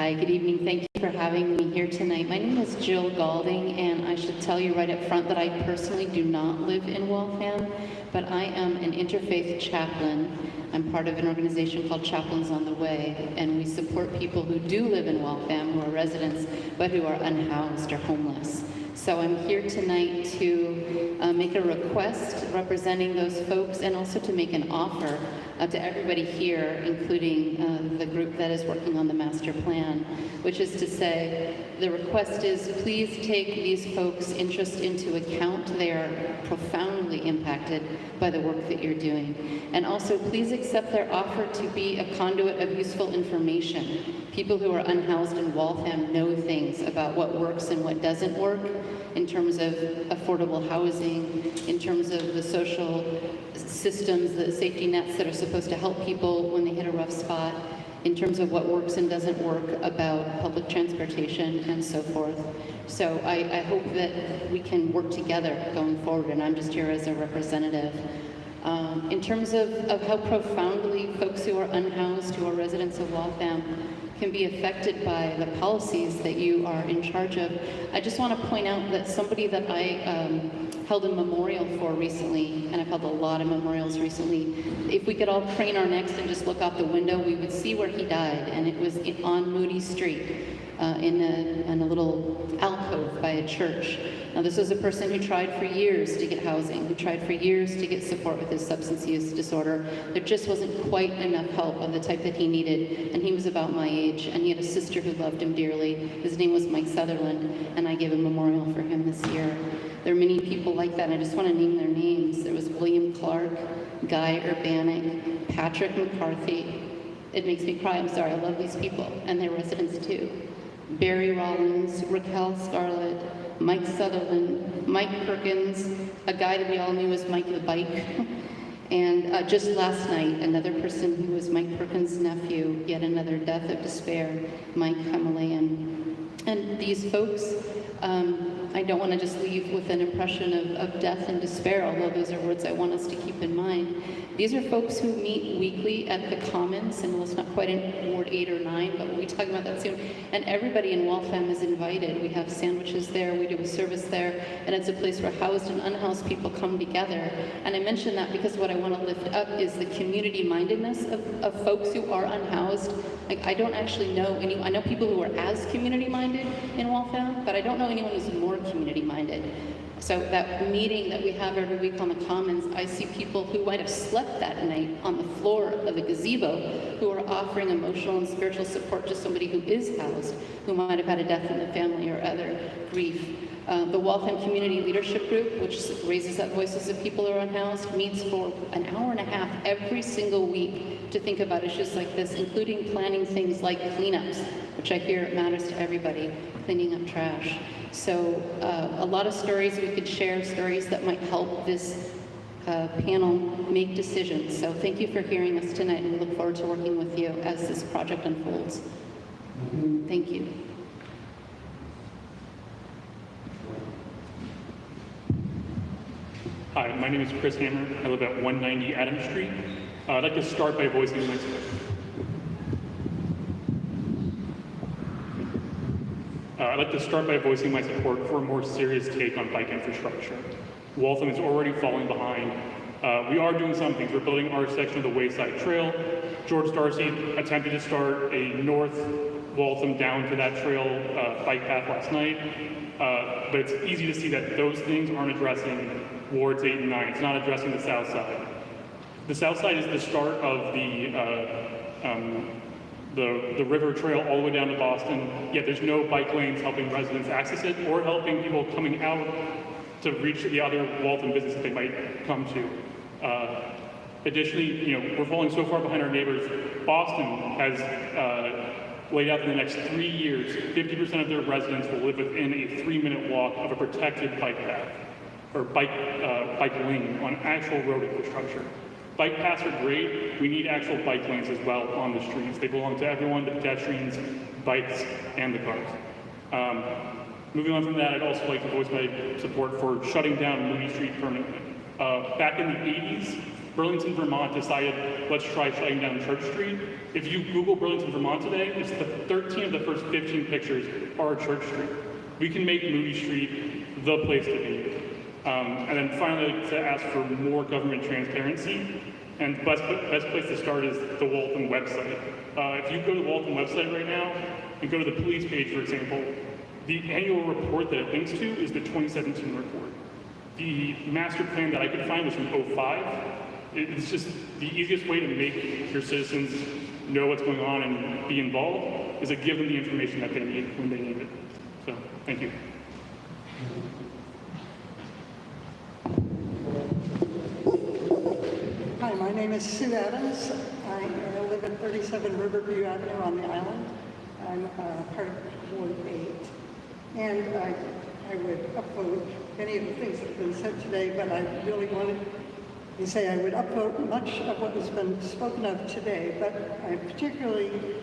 Hi, good evening. Thank you for having me here tonight. My name is Jill Galding, and I should tell you right up front that I personally do not live in Waltham, but I am an interfaith chaplain. I'm part of an organization called Chaplains on the Way, and we support people who do live in Waltham, who are residents, but who are unhoused or homeless. So I'm here tonight to uh, make a request representing those folks and also to make an offer uh, to everybody here, including uh, the group that is working on the master plan, which is to say, the request is please take these folks' interest into account. They are profoundly impacted by the work that you're doing. And also, please accept their offer to be a conduit of useful information. People who are unhoused in Waltham know things about what works and what doesn't work in terms of affordable housing, in terms of the social systems, the safety nets that are supposed to help people when they hit a rough spot, in terms of what works and doesn't work about public transportation and so forth. So I, I hope that we can work together going forward, and I'm just here as a representative. Um, in terms of, of how profoundly folks who are unhoused, who are residents of Waltham, can be affected by the policies that you are in charge of. I just want to point out that somebody that I um, held a memorial for recently, and I've held a lot of memorials recently, if we could all crane our necks and just look out the window, we would see where he died, and it was on Moody Street. Uh, in, a, in a little alcove by a church. Now this was a person who tried for years to get housing, who tried for years to get support with his substance use disorder. There just wasn't quite enough help of the type that he needed, and he was about my age, and he had a sister who loved him dearly. His name was Mike Sutherland, and I gave a memorial for him this year. There are many people like that, I just want to name their names. There was William Clark, Guy Urbanic, Patrick McCarthy. It makes me cry, I'm sorry, I love these people, and their residents too. Barry Rollins, Raquel Scarlett, Mike Sutherland, Mike Perkins, a guy that we all knew as Mike the Bike. And uh, just last night, another person who was Mike Perkins' nephew, yet another death of despair, Mike Himalayan. And these folks um, I don't want to just leave with an impression of, of death and despair, although those are words I want us to keep in mind. These are folks who meet weekly at the Commons, and well, it's not quite in Ward 8 or 9, but we'll be talking about that soon. And everybody in Waltham is invited. We have sandwiches there, we do a service there, and it's a place where housed and unhoused people come together. And I mention that because what I want to lift up is the community mindedness of, of folks who are unhoused. Like, I don't actually know any, I know people who are as community minded in Waltham, but I don't know anyone who's more community minded. So that meeting that we have every week on the Commons, I see people who might have slept that night on the floor of a gazebo who are offering emotional and spiritual support to somebody who is housed, who might have had a death in the family or other grief. Uh, the Waltham Community Leadership Group, which raises up voices of people who are unhoused, meets for an hour and a half every single week to think about issues like this, including planning things like cleanups, which I hear matters to everybody, cleaning up trash. So uh, a lot of stories we could share, stories that might help this uh, panel make decisions. So thank you for hearing us tonight, and we look forward to working with you as this project unfolds. Thank you. Hi, my name is Chris Hammer. I live at 190 Adams Street. Uh, I'd like to start by voicing my uh, like to start by voicing my support for a more serious take on bike infrastructure. Waltham is already falling behind. Uh, we are doing some things. We're building our section of the Wayside Trail. George Darcy attempted to start a north Waltham down to that trail uh, bike path last night. Uh, but it's easy to see that those things aren't addressing wards 8 and 9. It's not addressing the south side. The south side is the start of the, uh, um, the, the river trail all the way down to Boston, yet there's no bike lanes helping residents access it or helping people coming out to reach the other Waltham business that they might come to. Uh, additionally, you know, we're falling so far behind our neighbors. Boston has uh, laid out in the next three years, 50% of their residents will live within a three-minute walk of a protected bike path or bike, uh, bike lane on actual road infrastructure. Bike paths are great. We need actual bike lanes as well on the streets. They belong to everyone, the pedestrians, bikes, and the cars. Um, moving on from that, I'd also like to voice my support for shutting down Moody Street permanently. Uh, back in the 80s, Burlington, Vermont decided, let's try shutting down Church Street. If you Google Burlington, Vermont today, it's the 13 of the first 15 pictures are Church Street. We can make Moody Street the place to be. Um, and then finally, to ask for more government transparency. And the best, best place to start is the Waltham website. Uh, if you go to the Waltham website right now and go to the police page, for example, the annual report that it links to is the 2017 report. The master plan that I could find was from 05. It's just the easiest way to make your citizens know what's going on and be involved is to give them the information that they need when they need it. So, thank you. Hi, my name is Sue Adams. I live at 37 Riverview Avenue on the island. I'm uh, part of Ward 8. And I, I would upvote many of the things that have been said today, but I really wanted to say I would upvote much of what has been spoken of today, but I particularly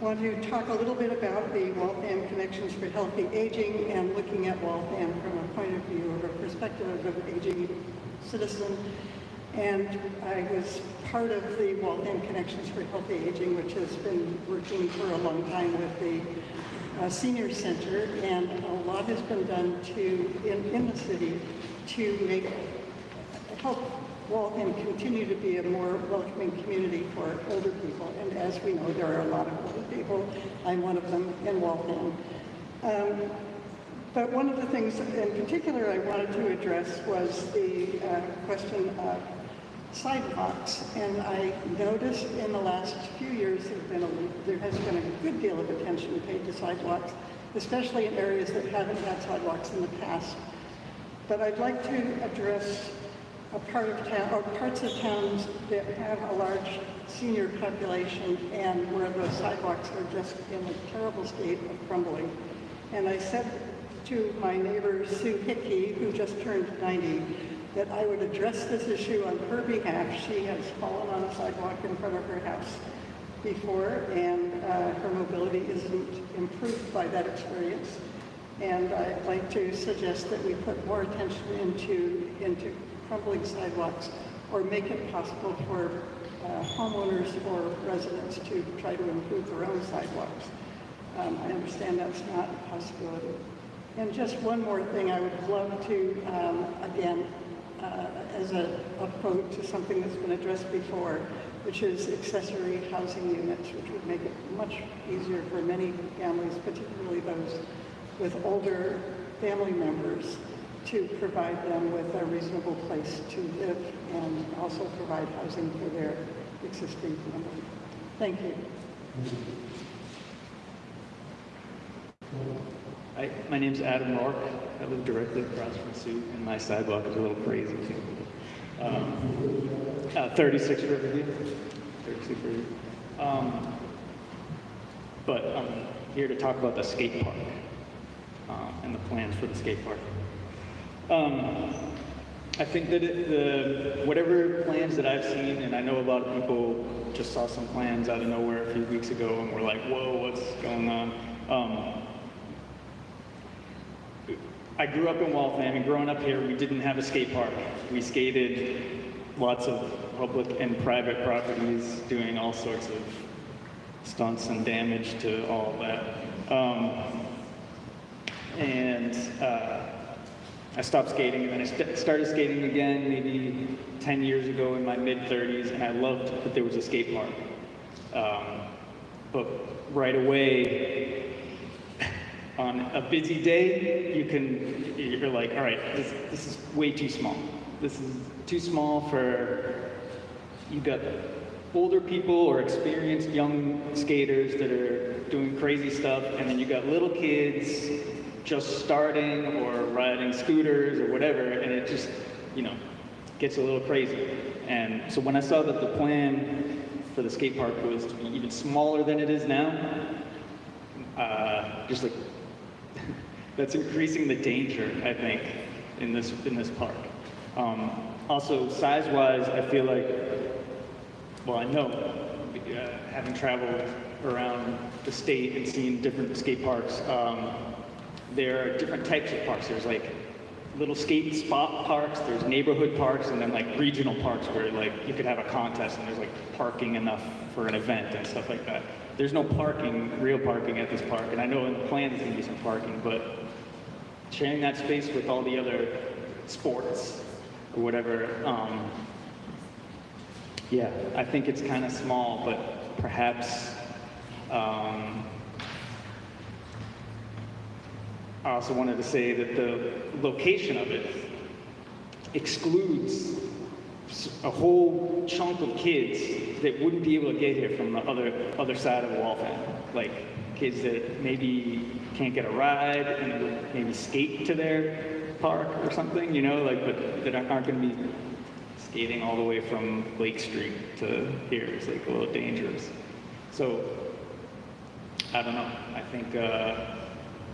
want to talk a little bit about the Waltham Connections for Healthy Aging and looking at Waltham from a point of view of a perspective of an aging citizen. And I was part of the Waltham Connections for Healthy Aging, which has been working for a long time with the uh, Senior Center, and a lot has been done to, in, in the city, to make, help Waltham continue to be a more welcoming community for older people. And as we know, there are a lot of older people. I'm one of them in Waltham. Um, but one of the things in particular I wanted to address was the uh, question of sidewalks. And I noticed in the last few years there, been a, there has been a good deal of attention paid to sidewalks, especially in areas that haven't had sidewalks in the past. But I'd like to address a part of town, or parts of towns that have a large senior population and where the sidewalks are just in a terrible state of crumbling. And I said to my neighbor Sue Hickey, who just turned 90, that I would address this issue on her behalf. She has fallen on a sidewalk in front of her house before, and uh, her mobility isn't improved by that experience. And I'd like to suggest that we put more attention into, into crumbling sidewalks or make it possible for uh, homeowners or residents to try to improve their own sidewalks. Um, I understand that's not a possibility. And just one more thing, I would love to, um, again, Uh, as a, a vote to something that's been addressed before, which is accessory housing units, which would make it much easier for many families, particularly those with older family members, to provide them with a reasonable place to live and also provide housing for their existing family. Thank you. Hi, my name's Adam Rourke. I live directly across from Sue, and my sidewalk is a little crazy. Um, uh, 36 Riverview. 36 Riverview. Um, but I'm here to talk about the skate park um, and the plans for the skate park. Um, I think that it, the whatever plans that I've seen, and I know a lot of people just saw some plans out of nowhere a few weeks ago and were like, "Whoa, what's going on?" I grew up in Waltham, and growing up here, we didn't have a skate park. We skated lots of public and private properties, doing all sorts of stunts and damage to all of that. Um, and uh, I stopped skating, and then I st started skating again maybe 10 years ago in my mid-30s, and I loved that there was a skate park. Um, but right away, on a busy day, you can, you're like, all right, this, this is way too small. This is too small for, you've got older people or experienced young skaters that are doing crazy stuff, and then you've got little kids just starting or riding scooters or whatever, and it just, you know, gets a little crazy. And so when I saw that the plan for the skate park was to be even smaller than it is now, uh, just like that's increasing the danger, I think, in this in this park. Um, also, size-wise, I feel like, well, I know, uh, having traveled around the state and seen different skate parks, um, there are different types of parks. There's like little skate spot parks, there's neighborhood parks, and then like regional parks where like you could have a contest and there's like parking enough for an event and stuff like that. There's no parking, real parking at this park, and I know in the plan there's gonna be some parking, but sharing that space with all the other sports or whatever, um, yeah, I think it's kind of small, but perhaps um, I also wanted to say that the location of it excludes a whole chunk of kids that wouldn't be able to get here from the other other side of Waltham, like kids that maybe can't get a ride and maybe skate to their park or something, you know, like but that aren't going to be skating all the way from Lake Street to here. It's like a little dangerous. So I don't know. I think. Uh,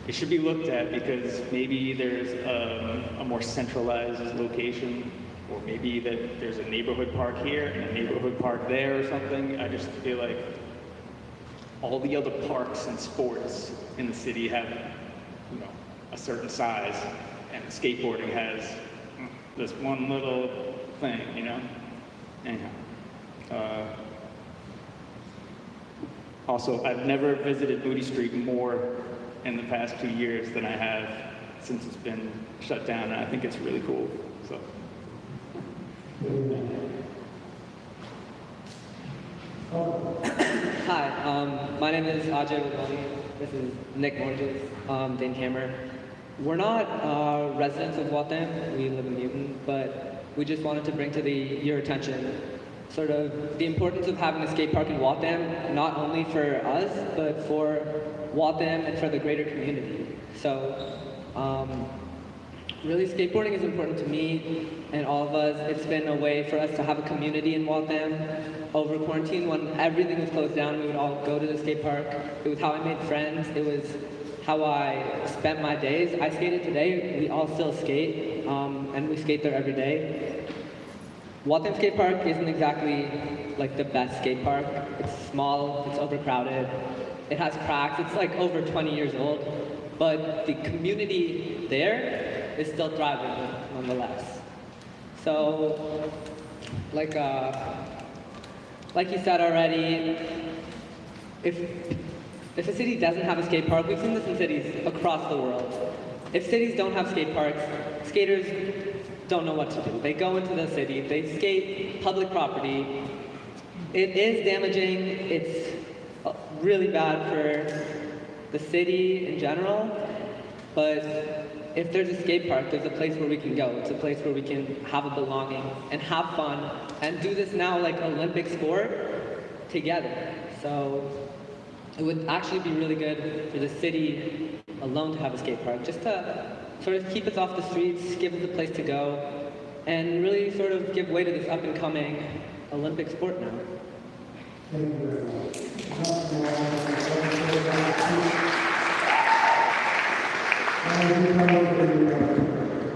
it should be looked at because maybe there's um, a more centralized location, or maybe that there's a neighborhood park here and a neighborhood park there or something. I just feel like all the other parks and sports in the city have, you know, a certain size, and skateboarding has this one little thing, you know. Anyhow. Uh, also, I've never visited Moody Street more in the past two years than I have since it's been shut down, and I think it's really cool. So. Hi, um, my name is Ajay Wadani. This is Nick Morges, um, Dane Hammer. We're not uh, residents of Waltham. We live in Newton, but we just wanted to bring to the your attention sort of the importance of having a skate park in Waltham, not only for us, but for Waltham and for the greater community. So, um, really, skateboarding is important to me and all of us. It's been a way for us to have a community in Waltham. Over quarantine, when everything was closed down, we would all go to the skate park. It was how I made friends. It was how I spent my days. I skated today. We all still skate, um, and we skate there every day. Waltham Skate Park isn't exactly like the best skate park. It's small, it's overcrowded, it has cracks, it's like over 20 years old. but the community there is still thriving nonetheless. So, like, uh, like you said already, if if a city doesn't have a skate park, we've seen this in cities across the world. If cities don't have skate parks, skaters don't know what to do. They go into the city, they skate public property. It is damaging. It's uh, really bad for the city in general. But if there's a skate park, there's a place where we can go. It's a place where we can have a belonging and have fun and do this now like Olympic sport together. So it would actually be really good for the city alone to have a skate park, just to sort of keep us off the streets, give us a place to go, and really sort of give way to this up and coming Olympic sport now.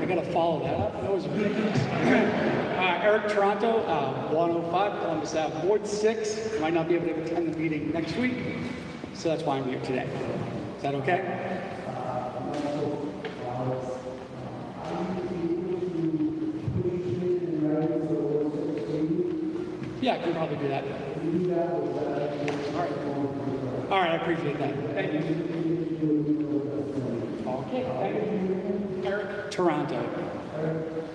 I gotta follow that up. That was ridiculous. Uh, Eric Toronto, uh, 105 Columbus Ave, Ward 6. Might not be able to attend the meeting next week, so that's why I'm here today. Is that okay? Yeah, I can probably do that. All right. All right, I appreciate that. Thank you. Thank you. Eric Toronto.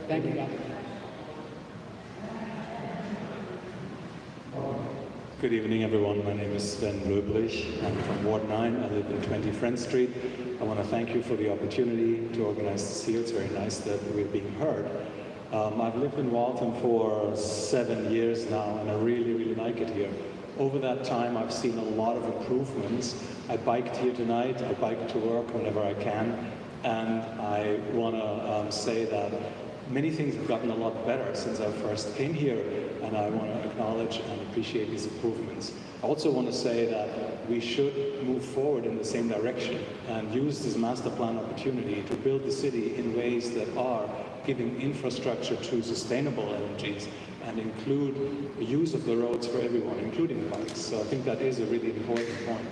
Thank you. Good evening, everyone. My name is Sven Röbrich. I'm from Ward 9. I live in 20 Friend Street. I want to thank you for the opportunity to organize this here. It's very nice that we're being heard. Um, I've lived in Waltham for seven years now, and I really, really like it here. Over that time, I've seen a lot of improvements. I biked here tonight. I bike to work whenever I can. And I want to um, say that many things have gotten a lot better since I first came here, and I want to acknowledge and appreciate these improvements. I also want to say that we should move forward in the same direction and use this master plan opportunity to build the city in ways that are giving infrastructure to sustainable energies and include use of the roads for everyone, including bikes. So I think that is a really important point.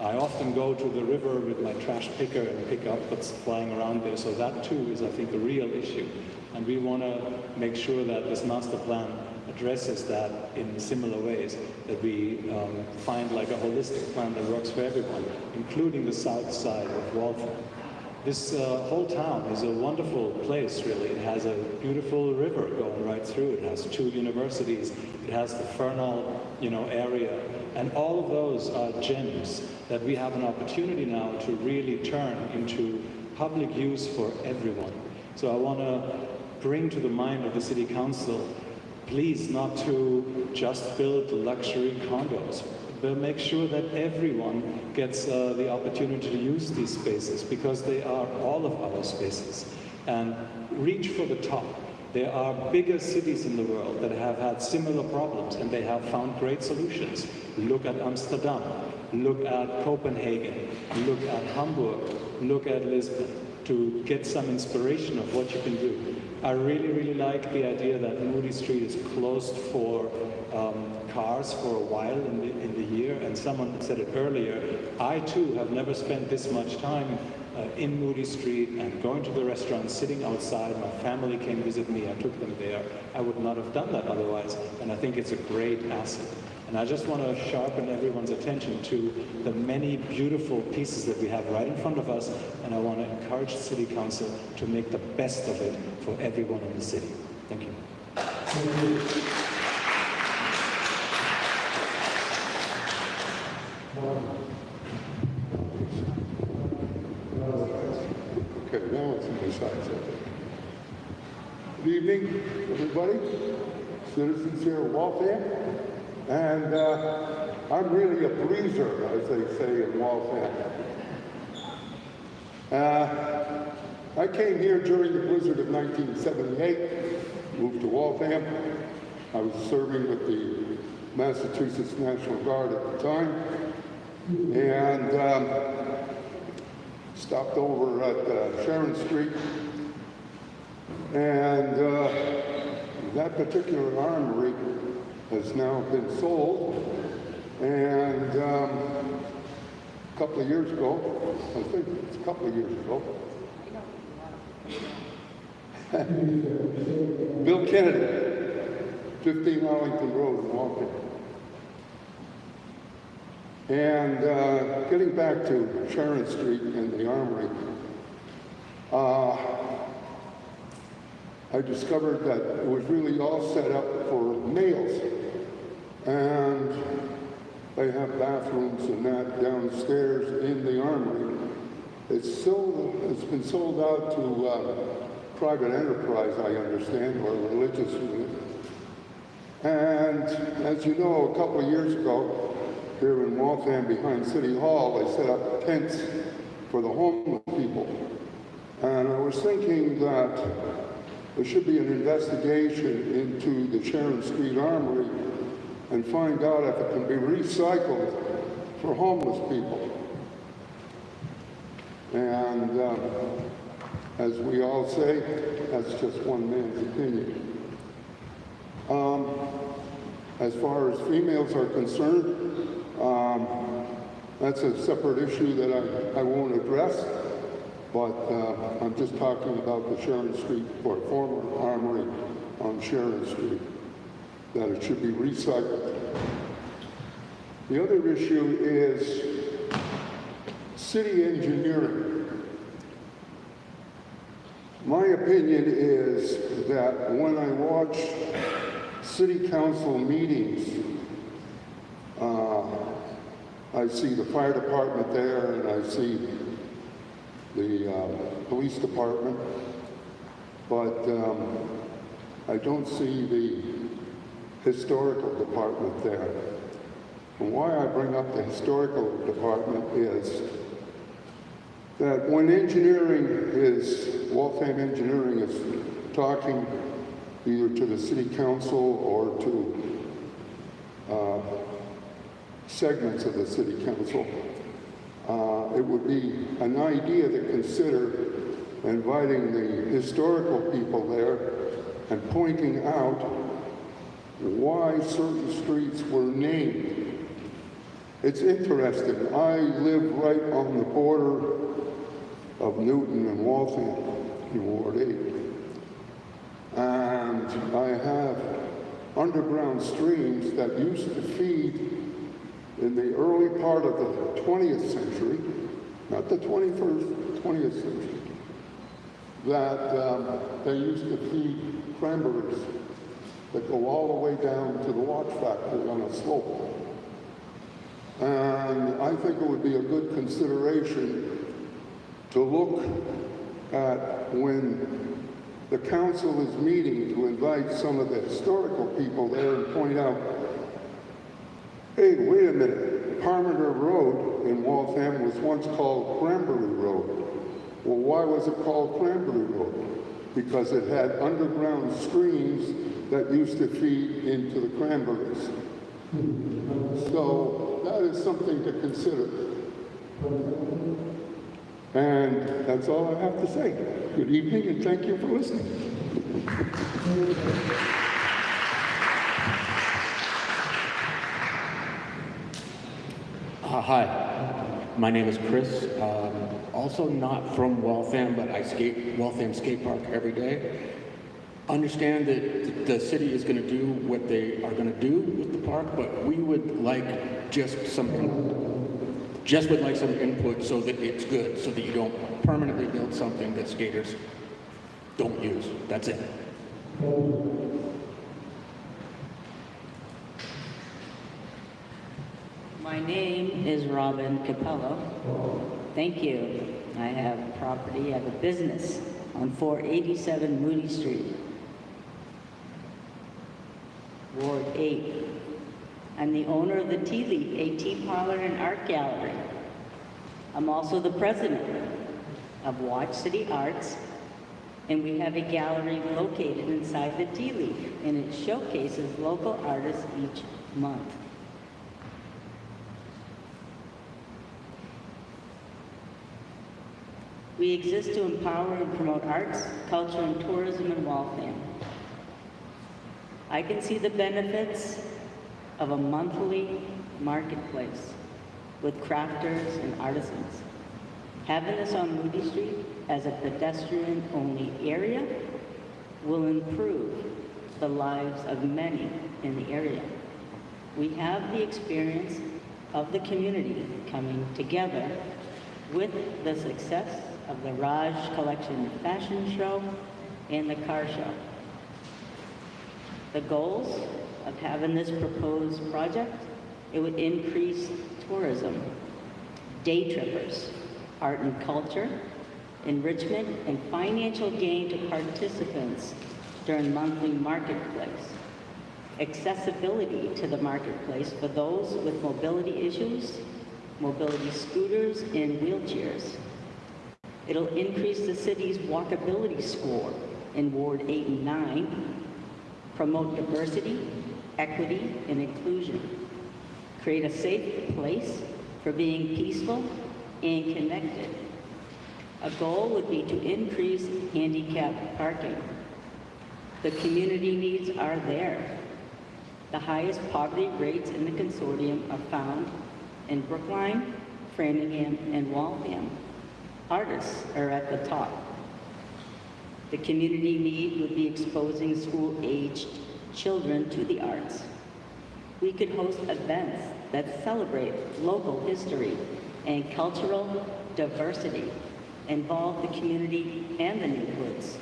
I often go to the river with my trash picker and pick up what's flying around there. So that too is, I think, a real issue. And we want to make sure that this master plan addresses that in similar ways, that we um, find like a holistic plan that works for everyone, including the south side of Waltham. This uh, whole town is a wonderful place, really. It has a beautiful river going right through. It has two universities. It has the Fernald, you know, area. And all of those are gems that we have an opportunity now to really turn into public use for everyone. So I want to bring to the mind of the City Council, please not to just build luxury condos, but make sure that everyone gets uh, the opportunity to use these spaces because they are all of our spaces. And reach for the top. There are bigger cities in the world that have had similar problems and they have found great solutions. Look at Amsterdam, look at Copenhagen, look at Hamburg, look at Lisbon to get some inspiration of what you can do. I really, really like the idea that Moody Street is closed for um, cars for a while in the, in the year, and someone said it earlier, I too have never spent this much time uh, in Moody Street and going to the restaurant, sitting outside. My family came visit me, I took them there. I would not have done that otherwise, and I think it's a great asset. And I just want to sharpen everyone's attention to the many beautiful pieces that we have right in front of us, and I want to encourage City Council to make the best of it for everyone in the city. Thank you. Okay, now it's in the side. Good evening, everybody. Citizens here at Waltham. And uh, I'm really a breezer, as they say in Waltham. Uh, I came here during the blizzard of 1978, moved to Waltham. I was serving with the Massachusetts National Guard at the time. And um, stopped over at uh, Sharon Street. And uh, that particular armory has now been sold. And um, a couple of years ago, I think it's a couple of years ago. Bill Kennedy, 15 Arlington Road in. And uh, getting back to Sharon Street and the Armory, uh, I discovered that it was really all set up for males. And they have bathrooms and that downstairs in the Armory. It's sold, it's been sold out to uh, private enterprise, I understand, or religious. And as you know, a couple of years ago, here in Waltham behind City Hall, they set up tents for the homeless people. And I was thinking that there should be an investigation into the Sharon Street Armory and find out if it can be recycled for homeless people. And um, as we all say, that's just one man's opinion. Um, as far as females are concerned, um, that's a separate issue that I, I won't address, but uh, I'm just talking about the Sharon Street, or former armory on Sharon Street, that it should be recycled. The other issue is city engineering. My opinion is that when I watch city council meetings, uh, I see the fire department there and I see the uh, police department, but um, I don't see the historical department there. And why I bring up the historical department is that when engineering is, Waltham Engineering is talking either to the city council or to uh, segments of the city council, uh, it would be an idea to consider inviting the historical people there and pointing out why certain streets were named. It's interesting. I live right on the border of Newton and Waltham in Ward 8. And I have underground streams that used to feed in the early part of the 20th century, not the 21st, 20th century, that um, they used to feed cranberries that go all the way down to the watch factory on a slope. And I think it would be a good consideration to look at when the council is meeting to invite some of the historical people there and point out, hey, wait a minute, Parmenter Road in Waltham was once called Cranberry Road. Well, why was it called Cranberry Road? Because it had underground streams that used to feed into the cranberries. So that is something to consider. And that's all I have to say. Good evening and thank you for listening. Uh, hi, my name is Chris. Um, also not from Waltham, but I skate Waltham Skate Park every day. Understand that the city is going to do what they are going to do with the park, but we would like just some, just would like some input so that it's good, so that you don't permanently build something that skaters don't use. That's it. My name is Robin Capello. Thank you. I have property, I have a business on 487 Moody Street, Ward 8. I'm the owner of the Tea Leaf, a tea parlor and art gallery. I'm also the president of Watch City Arts, and we have a gallery located inside the Tea Leaf, and it showcases local artists each month. We exist to empower and promote arts, culture, and tourism in Waltham. I can see the benefits of a monthly marketplace with crafters and artisans. Having this on Moody Street as a pedestrian-only area will improve the lives of many in the area. We have the experience of the community coming together with the success of the Raj Collection Fashion Show and the Car Show. The goals of having this proposed project, it would increase tourism, day trippers, art and culture, enrichment, and financial gain to participants during monthly marketplace, accessibility to the marketplace for those with mobility issues, mobility scooters, and wheelchairs. It'll increase the city's walkability score in Ward 8 and 9, promote diversity, equity, and inclusion, create a safe place for being peaceful and connected. A goal would be to increase handicap parking. The community needs are there. The highest poverty rates in the consortium are found in Brookline, Framingham, and Waltham. Artists are at the top. The community need would be exposing school-aged children to the arts. We could host events that celebrate local history and cultural diversity, involve the community and the neighborhoods.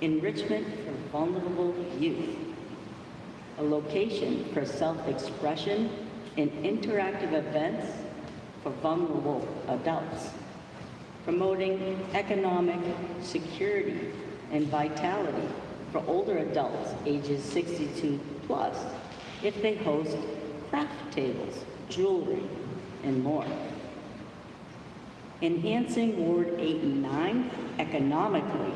Enrichment for vulnerable youth. A location for self-expression and interactive events for vulnerable adults promoting economic security and vitality for older adults ages 62 plus if they host craft tables, jewelry, and more. Enhancing Ward 8 and 9 economically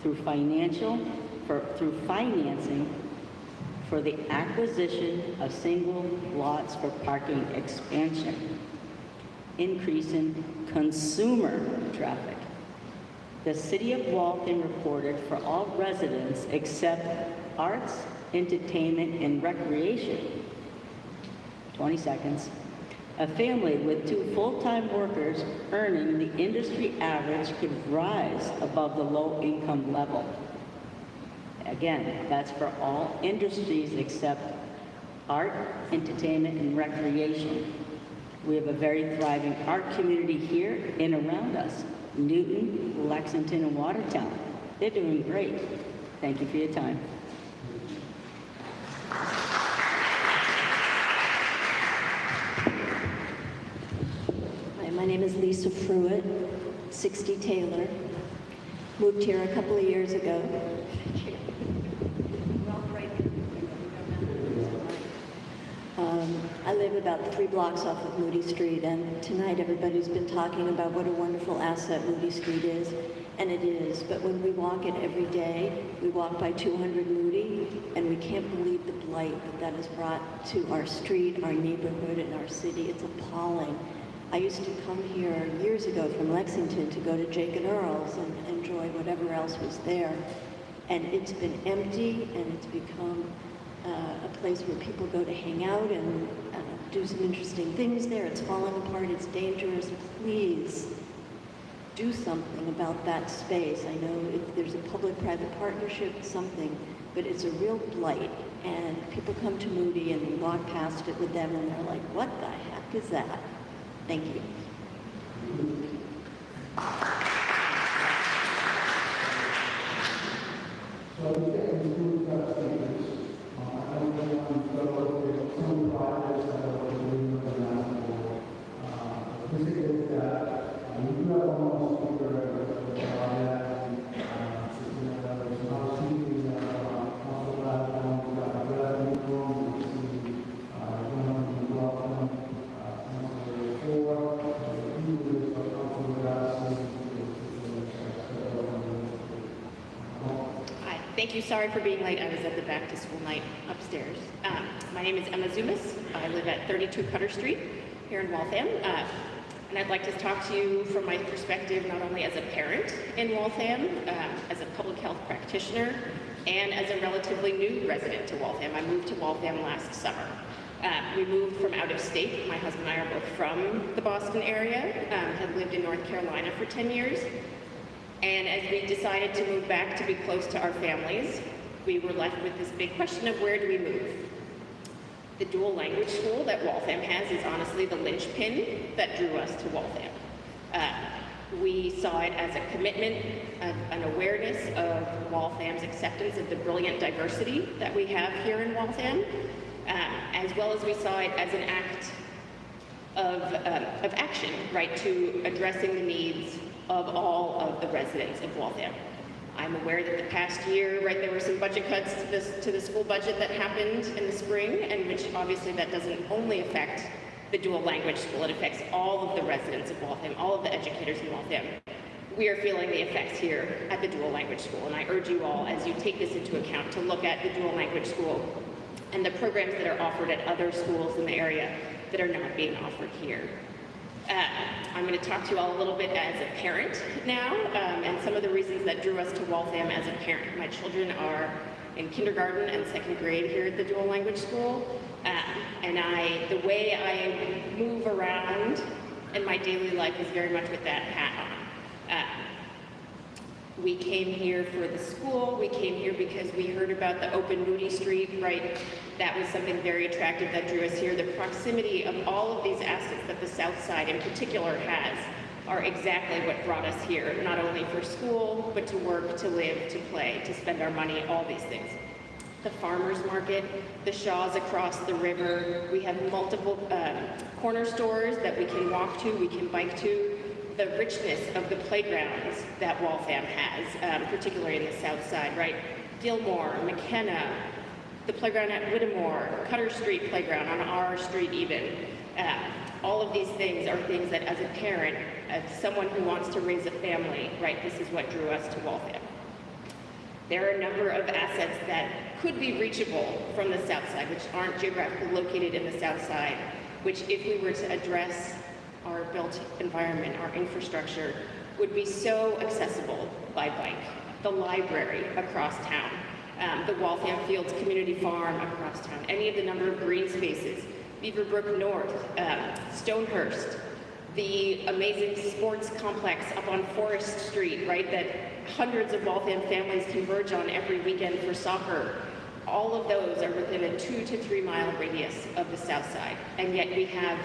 through financial, for, through financing for the acquisition of single lots for parking expansion increasing consumer traffic. The City of Waltham reported for all residents except arts, entertainment, and recreation, 20 seconds, a family with two full-time workers earning the industry average could rise above the low-income level. Again, that's for all industries except art, entertainment, and recreation. We have a very thriving art community here and around us. Newton, Lexington, and Watertown. They're doing great. Thank you for your time. Hi, my name is Lisa Pruitt, 60 Taylor. Moved here a couple of years ago. Um, I live about three blocks off of Moody Street, and tonight everybody's been talking about what a wonderful asset Moody Street is, and it is. But when we walk it every day, we walk by 200 Moody, and we can't believe the blight that that has brought to our street, our neighborhood, and our city. It's appalling. I used to come here years ago from Lexington to go to Jake and Earl's and enjoy whatever else was there. And it's been empty, and it's become uh, a place where people go to hang out and uh, do some interesting things there. It's falling apart, it's dangerous. Please do something about that space. I know if there's a public-private partnership, something, but it's a real blight. And people come to Moody and we walk past it with them and they're like, what the heck is that? Thank you we can include that statements. Uh, I Sorry for being late. I was at the back to school night upstairs. Um, my name is Emma Zumas. I live at 32 Cutter Street here in Waltham. Uh, and I'd like to talk to you from my perspective, not only as a parent in Waltham, um, as a public health practitioner, and as a relatively new resident to Waltham. I moved to Waltham last summer. Uh, we moved from out of state. My husband and I are both from the Boston area, um, have lived in North Carolina for 10 years. And as we decided to move back to be close to our families, we were left with this big question of where do we move? The dual language school that Waltham has is honestly the linchpin that drew us to Waltham. Uh, we saw it as a commitment, an awareness of Waltham's acceptance of the brilliant diversity that we have here in Waltham, um, as well as we saw it as an act of, um, of action, right, to addressing the needs of all of the residents of Waltham. I'm aware that the past year, right, there were some budget cuts to, this, to the school budget that happened in the spring, and which obviously that doesn't only affect the dual language school, it affects all of the residents of Waltham, all of the educators in Waltham. We are feeling the effects here at the dual language school, and I urge you all, as you take this into account, to look at the dual language school and the programs that are offered at other schools in the area that are not being offered here. Uh, I'm going to talk to you all a little bit as a parent now, um, and some of the reasons that drew us to Waltham as a parent. My children are in kindergarten and second grade here at the dual language school, um, and I, the way I move around in my daily life is very much with that hat on. Uh, we came here for the school. We came here because we heard about the open Moody Street, right? That was something very attractive that drew us here. The proximity of all of these assets that the South Side in particular has are exactly what brought us here, not only for school, but to work, to live, to play, to spend our money, all these things. The farmer's market, the Shaws across the river. We have multiple uh, corner stores that we can walk to, we can bike to the richness of the playgrounds that Waltham has, um, particularly in the south side, right? Gilmore, McKenna, the playground at Whittemore, Cutter Street playground on our street even. Uh, all of these things are things that as a parent, as someone who wants to raise a family, right, this is what drew us to Waltham. There are a number of assets that could be reachable from the south side, which aren't geographically located in the south side, which if we were to address our built environment, our infrastructure, would be so accessible by bike. The library across town, um, the Waltham Fields Community Farm across town, any of the number of green spaces, Beaverbrook North, um, Stonehurst, the amazing sports complex up on Forest Street, right, that hundreds of Waltham families converge on every weekend for soccer. All of those are within a two to three mile radius of the south side, and yet we have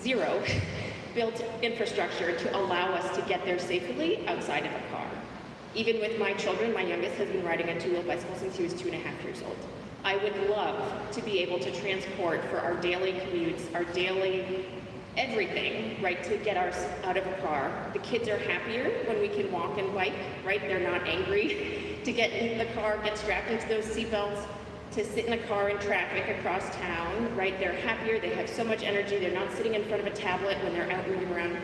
zero built infrastructure to allow us to get there safely outside of a car. Even with my children, my youngest has been riding a two-wheel bicycle since he was two and a half years old. I would love to be able to transport for our daily commutes, our daily everything, right, to get us out of a car. The kids are happier when we can walk and bike, right? They're not angry to get in the car, get strapped into those seatbelts, to sit in a car in traffic across town, right? They're happier, they have so much energy, they're not sitting in front of a tablet when they're out moving around.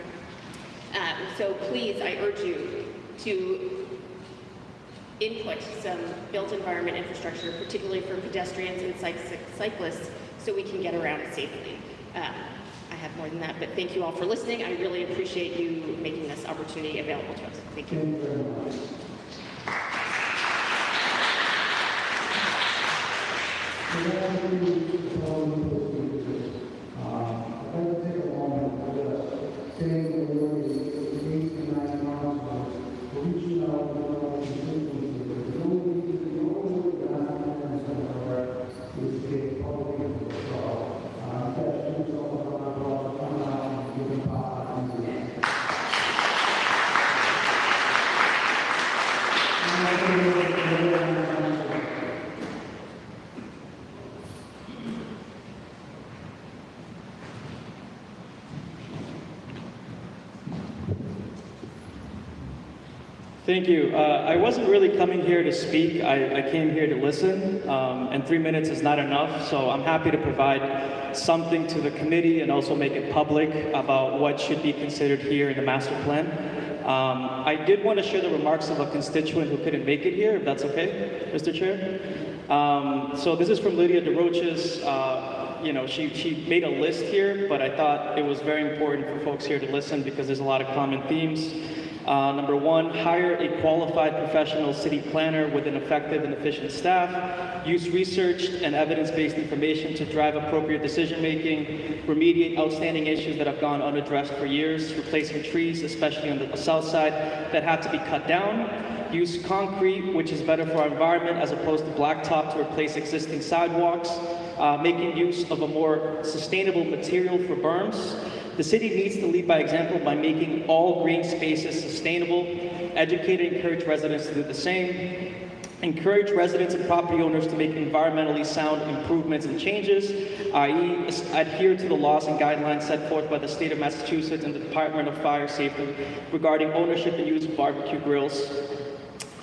Um, so please, I urge you to input some built environment infrastructure, particularly for pedestrians and cyclists, so we can get around safely. Um, I have more than that, but thank you all for listening. I really appreciate you making this opportunity available to us. Thank you. Thank you. Uh, I wasn't really coming here to speak. I, I came here to listen, um, and three minutes is not enough, so I'm happy to provide something to the committee and also make it public about what should be considered here in the master plan. Um, I did want to share the remarks of a constituent who couldn't make it here, if that's okay, Mr. Chair. Um, so this is from Lydia DeRoches. Uh, you know, she, she made a list here, but I thought it was very important for folks here to listen because there's a lot of common themes. Uh, number one, hire a qualified professional city planner with an effective and efficient staff. Use research and evidence-based information to drive appropriate decision-making. Remediate outstanding issues that have gone unaddressed for years, replacing trees, especially on the south side, that had to be cut down. Use concrete, which is better for our environment, as opposed to blacktop to replace existing sidewalks. Uh, making use of a more sustainable material for berms. The city needs to lead by example by making all green spaces sustainable, educate and encourage residents to do the same, encourage residents and property owners to make environmentally sound improvements and changes, i.e. adhere to the laws and guidelines set forth by the state of Massachusetts and the Department of Fire Safety regarding ownership and use of barbecue grills,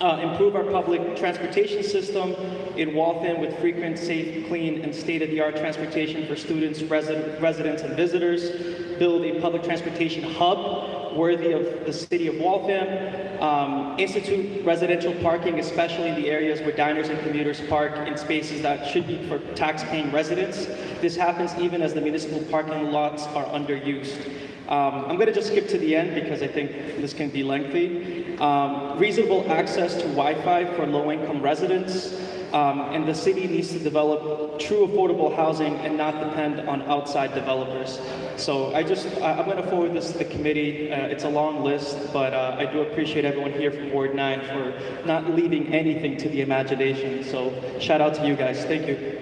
uh, improve our public transportation system in Waltham with frequent, safe, clean, and state-of-the-art transportation for students, resi residents, and visitors. Build a public transportation hub worthy of the city of Waltham. Um, institute residential parking, especially in the areas where diners and commuters park in spaces that should be for tax-paying residents. This happens even as the municipal parking lots are underused. Um, I'm going to just skip to the end because I think this can be lengthy. Um, reasonable access to Wi-Fi for low-income residents. Um, and the city needs to develop true affordable housing and not depend on outside developers. So I just, I, I'm going to forward this to the committee. Uh, it's a long list, but uh, I do appreciate everyone here from Ward 9 for not leaving anything to the imagination. So shout out to you guys. Thank you.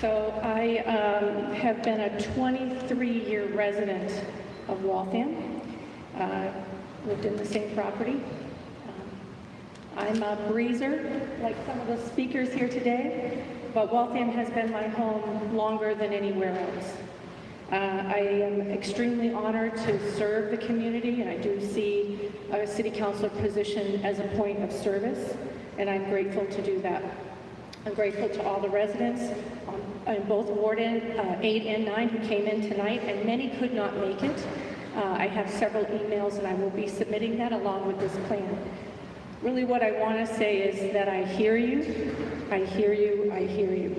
So I um, have been a 23-year resident of Waltham. Uh, lived in the same property. Um, I'm a breezer, like some of the speakers here today, but Waltham has been my home longer than anywhere else. Uh, I am extremely honored to serve the community, and I do see a city councilor position as a point of service, and I'm grateful to do that. I'm grateful to all the residents um, in both Ward uh, 8 and 9 who came in tonight, and many could not make it. Uh, I have several emails, and I will be submitting that along with this plan. Really what I want to say is that I hear you, I hear you, I hear you.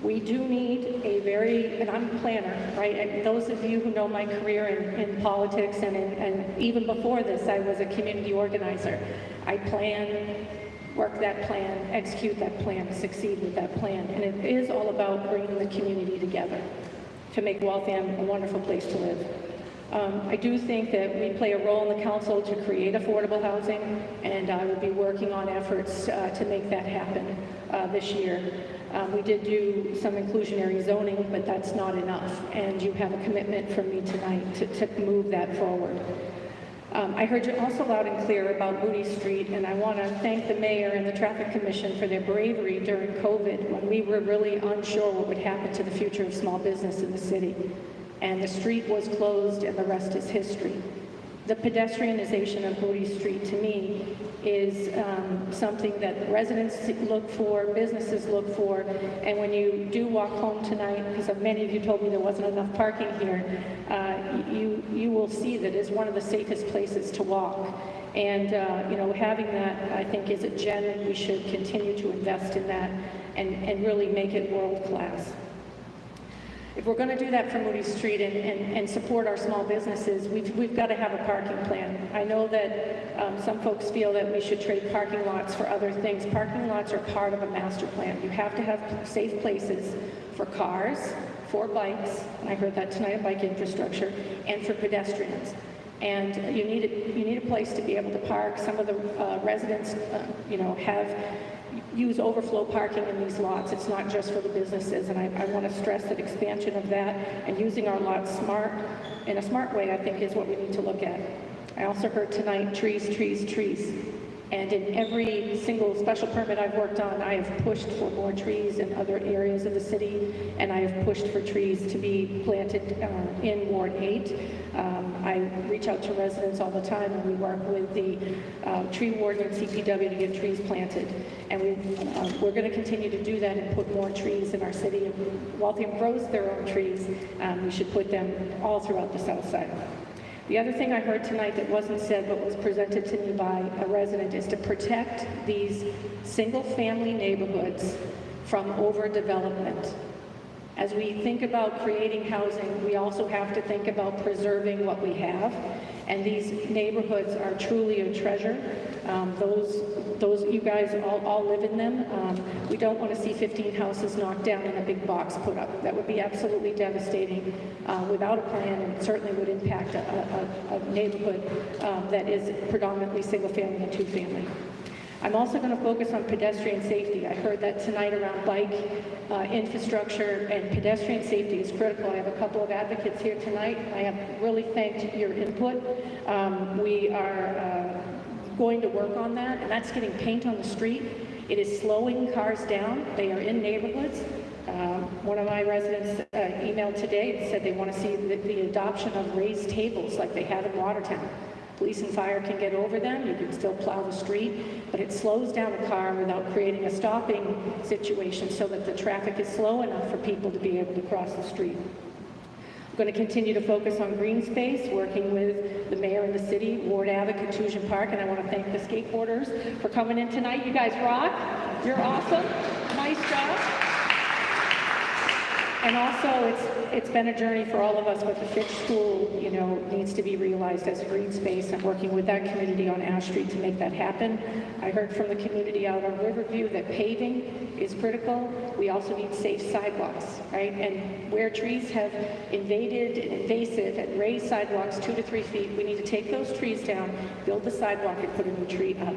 We do need a very, and I'm a planner, right? And those of you who know my career in, in politics and, in, and even before this, I was a community organizer. I plan, work that plan, execute that plan, succeed with that plan. And it is all about bringing the community together to make Waltham a wonderful place to live. Um, I do think that we play a role in the council to create affordable housing, and I will be working on efforts uh, to make that happen uh, this year. Um, we did do some inclusionary zoning, but that's not enough, and you have a commitment from me tonight to, to move that forward. Um, I heard you also loud and clear about Moody Street, and I want to thank the mayor and the traffic commission for their bravery during COVID when we were really unsure what would happen to the future of small business in the city. And the street was closed, and the rest is history. The pedestrianization of Moody Street, to me, is um, something that residents look for, businesses look for, and when you do walk home tonight, because many of you told me there wasn't enough parking here, uh, you, you will see that it's one of the safest places to walk. And, uh, you know, having that, I think, is a gem, and we should continue to invest in that and, and really make it world-class. If we're going to do that for Moody Street and, and, and support our small businesses, we've, we've got to have a parking plan. I know that um, some folks feel that we should trade parking lots for other things. Parking lots are part of a master plan. You have to have safe places for cars, for bikes, and I heard that tonight, bike infrastructure, and for pedestrians. And you need, a, you need a place to be able to park. Some of the uh, residents, uh, you know, have use overflow parking in these lots. It's not just for the businesses, and I, I want to stress that expansion of that and using our lots smart, in a smart way, I think is what we need to look at. I also heard tonight, trees, trees, trees. And in every single special permit I've worked on, I have pushed for more trees in other areas of the city, and I have pushed for trees to be planted uh, in Ward 8. Um, I reach out to residents all the time, and we work with the uh, tree warden and CPW to get trees planted. And we, uh, we're going to continue to do that and put more trees in our city. If Waltham grows their own trees, um, we should put them all throughout the south side. The other thing I heard tonight that wasn't said but was presented to me by a resident is to protect these single-family neighborhoods from overdevelopment. As we think about creating housing, we also have to think about preserving what we have. And these neighborhoods are truly a treasure. Um, those, those, you guys all, all live in them. Um, we don't want to see 15 houses knocked down and a big box put up. That would be absolutely devastating uh, without a plan and certainly would impact a, a, a neighborhood um, that is predominantly single family and two family. I'm also going to focus on pedestrian safety. I heard that tonight around bike uh, infrastructure and pedestrian safety is critical. I have a couple of advocates here tonight. I have really thanked your input. Um, we are uh, going to work on that, and that's getting paint on the street. It is slowing cars down. They are in neighborhoods. Um, one of my residents uh, emailed today and said they want to see the, the adoption of raised tables like they have in Watertown. Police and fire can get over them, you can still plow the street, but it slows down a car without creating a stopping situation so that the traffic is slow enough for people to be able to cross the street. I'm going to continue to focus on green space, working with the mayor and the city, Woerd Ave, Contusion Park, and I want to thank the skateboarders for coming in tonight. You guys rock. You're awesome. Nice job. And also, it's, it's been a journey for all of us, but the Fitch School, you know, needs to be realized as a green space. I'm working with that community on Ash Street to make that happen. I heard from the community out on Riverview that paving is critical. We also need safe sidewalks, right? And where trees have invaded and invasive and raised sidewalks two to three feet, we need to take those trees down, build the sidewalk, and put a new tree up.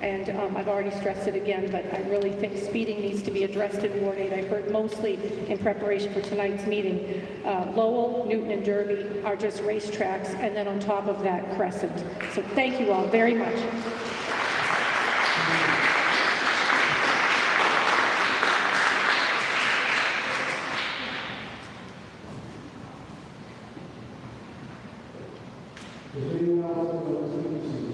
And um, I've already stressed it again, but I really think speeding needs to be addressed in Ward 8. I heard mostly in preparation for tonight's meeting. Uh, Lowell, Newton, and Derby are just racetracks, and then on top of that, Crescent. So thank you all very much else want to speak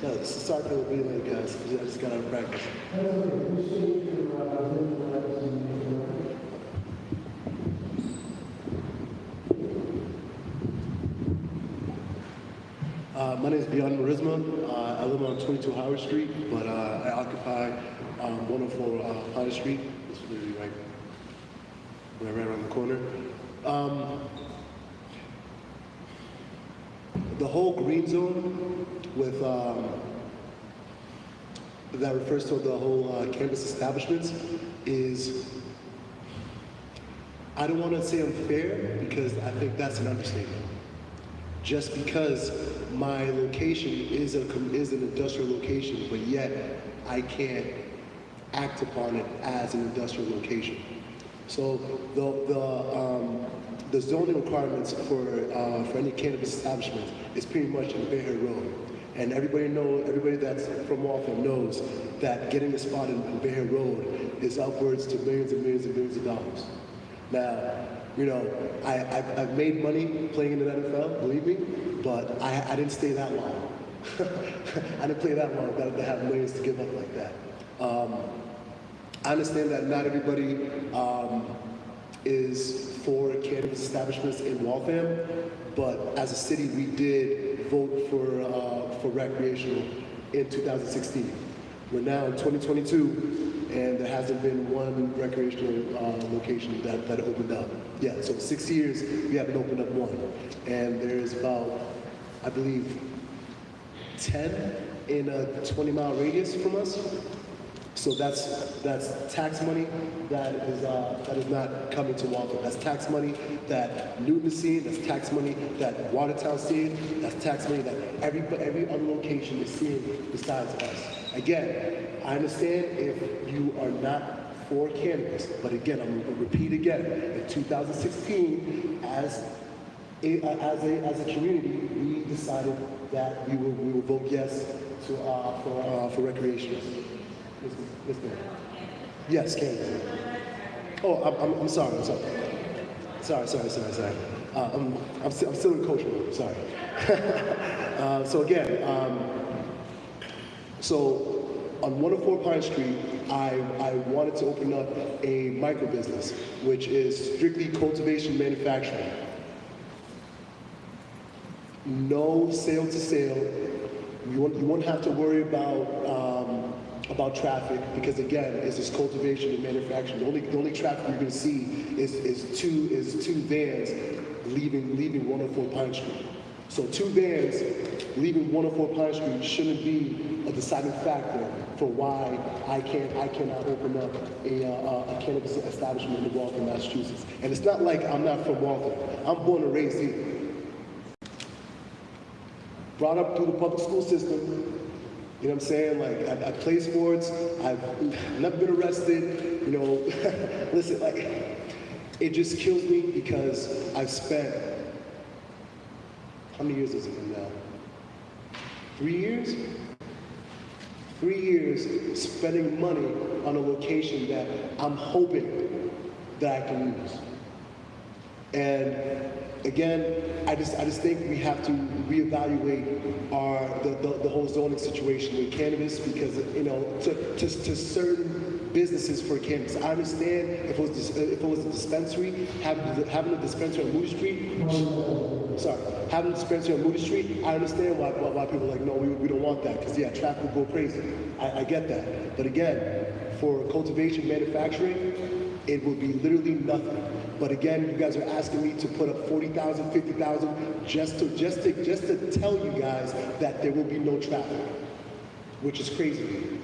to this? So starting to be late, guys. I just got out of practice. Uh, my name is Beyond Marisma. Uh, I live on 22 Howard Street, but uh, I occupy um, 104 uh, Howard Street. It's literally right, right, right around the corner. Um, the whole green zone with um, that refers to the whole uh, campus establishments is I don't want to say unfair because I think that's an understatement. Just because my location is a is an industrial location, but yet I can't act upon it as an industrial location. So the the um, the zoning requirements for uh, for any cannabis establishment is pretty much in Bear Hill Road. And everybody know, everybody that's from Waltham knows that getting a spot in, Bay Road is upwards to millions and millions and millions of dollars. Now, you know, I, I've, I've made money playing in the NFL, believe me, but I, I didn't stay that long. I didn't play that long to have millions to give up like that. Um, I understand that not everybody um, is for cannabis establishments in Waltham, but as a city, we did vote for, uh, for recreational in 2016. We're now in 2022, and there hasn't been one recreational uh, location that, that opened up. Yeah, so six years, we haven't opened up one. And there's about, I believe, 10 in a 20 mile radius from us. So that's that's tax money that is uh, that is not coming to Waltham. That's tax money that Newton is seeing. That's tax money that Watertown's seeing. That's tax money that every every other location is seeing besides us. Again, I understand if you are not for cannabis. But again, I'm gonna repeat again, in 2016, as a, as a, as a community, we decided that we will, we will vote yes to, uh, for, uh, for recreational. Ms. Mayor. Yes, cannabis. Oh, I'm, I'm, I'm sorry, I'm sorry. Sorry, sorry, sorry, sorry. Uh, I'm, I'm, still, I'm still in coach mode, sorry. uh, so again, um, so on 104 Pine Street, I, I wanted to open up a micro business, which is strictly cultivation manufacturing. No sale to sale. You won't, you won't have to worry about um, about traffic because again, it's this cultivation and manufacturing. The only the only traffic you're to see is, is two is two vans leaving leaving 104 Pine Street. So two vans leaving 104 Pine Street shouldn't be a deciding factor for why I can't I cannot open up a, uh, a cannabis establishment in Waltham, Massachusetts. And it's not like I'm not from Waltham. I'm born and raised here. Brought up through the public school system. You know what I'm saying? Like I, I play sports. I've never been arrested. You know, listen, like it just kills me because I've spent how many years has it been now? Three years? Three years spending money on a location that I'm hoping that I can use. And again, I just I just think we have to reevaluate our the, the, the whole zoning situation with cannabis because you know to, to, to certain businesses for cannabis. I understand if it was if it was a dispensary having having a dispensary on Moody Street. Sorry, having a dispensary on Moody Street. I understand why why, why people are like no we, we don't want that because yeah traffic will go crazy. I, I get that, but again, for cultivation manufacturing it would be literally nothing. But again, you guys are asking me to put up 40,000, 50,000 just to just to just to tell you guys that there will be no traffic, which is crazy.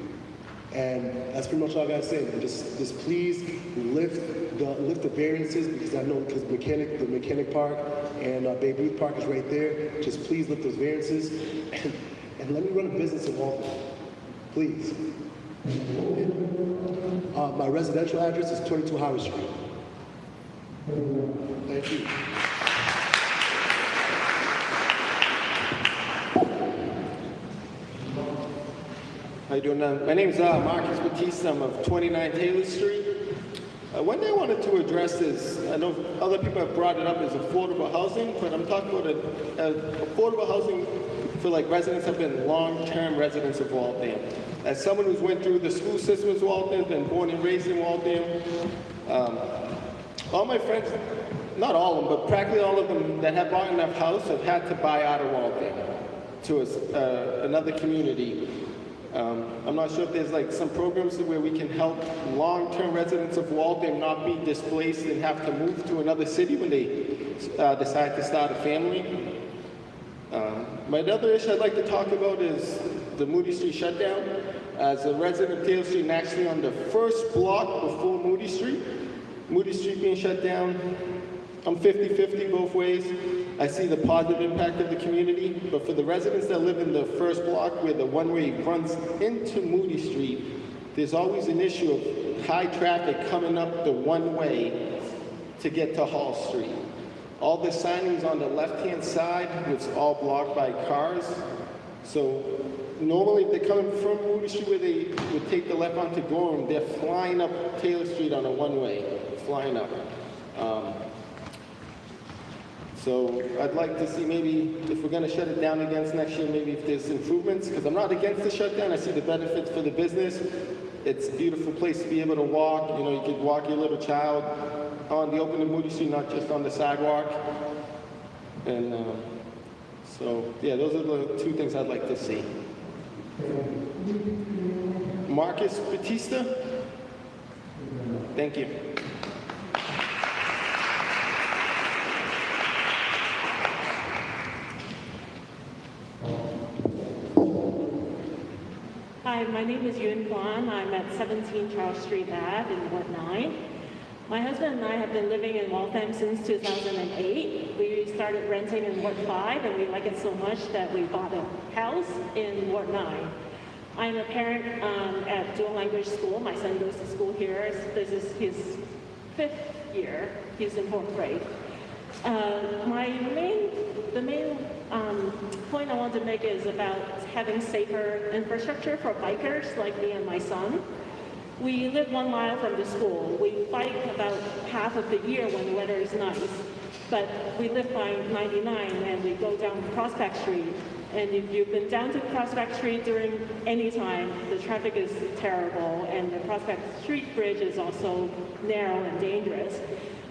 And that's pretty much all I gotta say. man. Just just please lift the lift the variances because I know because mechanic the mechanic park and uh, Babe Ruth Park is right there. Just please lift those variances and, and let me run a business in Waltham, please. Uh, my residential address is 22 Howard Street. Thank you. How you doing? My name's uh, Marcus Batista. I'm of 29 Taylor Street. Uh, one thing I wanted to address is, I know other people have brought it up as affordable housing, but I'm talking about a, a affordable housing for like residents have been long-term residents of Waltham. As someone who's went through the school system of Waltham, been born and raised in Waltham, um, all my friends, not all of them, but practically all of them that have bought enough house have had to buy out of Waltham to a uh, another community. Um, I'm not sure if there's like some programs where we can help long-term residents of Waltham not be displaced and have to move to another city when they uh, decide to start a family. Um, my other issue I'd like to talk about is the Moody Street shutdown. As a resident of Taylor Street actually on the first block before Moody Street, Moody Street being shut down, I'm 50-50 both ways. I see the positive impact of the community, but for the residents that live in the first block where the one-way runs into Moody Street, there's always an issue of high traffic coming up the one-way to get to Hall Street. All the signings on the left-hand side was all blocked by cars. So normally if they're coming from Moody Street where they would take the left onto Gorham, they're flying up Taylor Street on a one-way, flying up. Um, so I'd like to see maybe if we're gonna shut it down again next year, maybe if there's improvements, because I'm not against the shutdown, I see the benefits for the business. It's a beautiful place to be able to walk, you know, you could walk your little child on the open and Moody Street, not just on the sidewalk. And uh, so, yeah, those are the two things I'd like to see. Marcus Batista? Thank you. Hi, my name is Yun Kwan. I'm at 17 Charles Street Ave in Ward 9. My husband and I have been living in Waltham since 2008. We started renting in Ward 5 and we like it so much that we bought a house in Ward 9. I'm a parent um, at dual language school. My son goes to school here. This is his fifth year. He's in fourth grade. Uh, my main, the main um, point I want to make is about having safer infrastructure for bikers like me and my son. We live one mile from the school. We bike about half of the year when the weather is nice, but we live by 99 and we go down Prospect Street. And if you've been down to Prospect Street during any time, the traffic is terrible and the Prospect Street Bridge is also narrow and dangerous.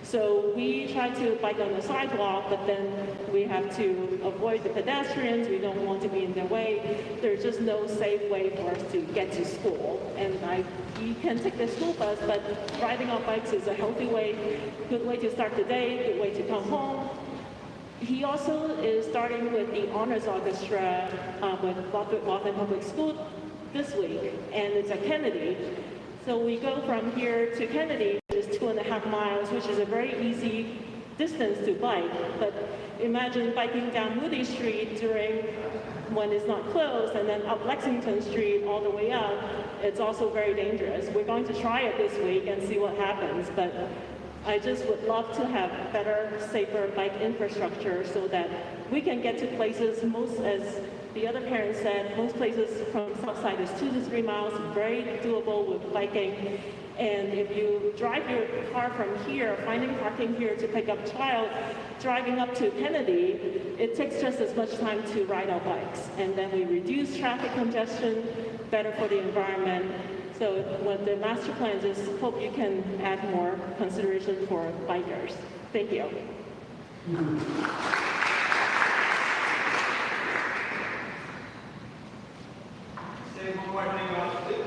So we try to bike on the sidewalk, but then we have to avoid the pedestrians. We don't want to be in their way. There's just no safe way for us to get to school. And I, you can take the school bus, but riding on bikes is a healthy way, good way to start the day, good way to come home. He also is starting with the Honors Orchestra uh, with Waltham Public School this week, and it's at Kennedy. So we go from here to Kennedy, two and a half miles, which is a very easy distance to bike. But imagine biking down Moody Street during when it's not closed, and then up Lexington Street all the way up. It's also very dangerous. We're going to try it this week and see what happens. But I just would love to have better, safer bike infrastructure so that we can get to places most as the other parent said, most places from Southside is two to three miles, very doable with biking. And if you drive your car from here, finding parking here to pick up child, driving up to Kennedy, it takes just as much time to ride our bikes. And then we reduce traffic congestion, better for the environment. So what the master plan is, hope you can add more consideration for bikers. Thank you. say one more thing about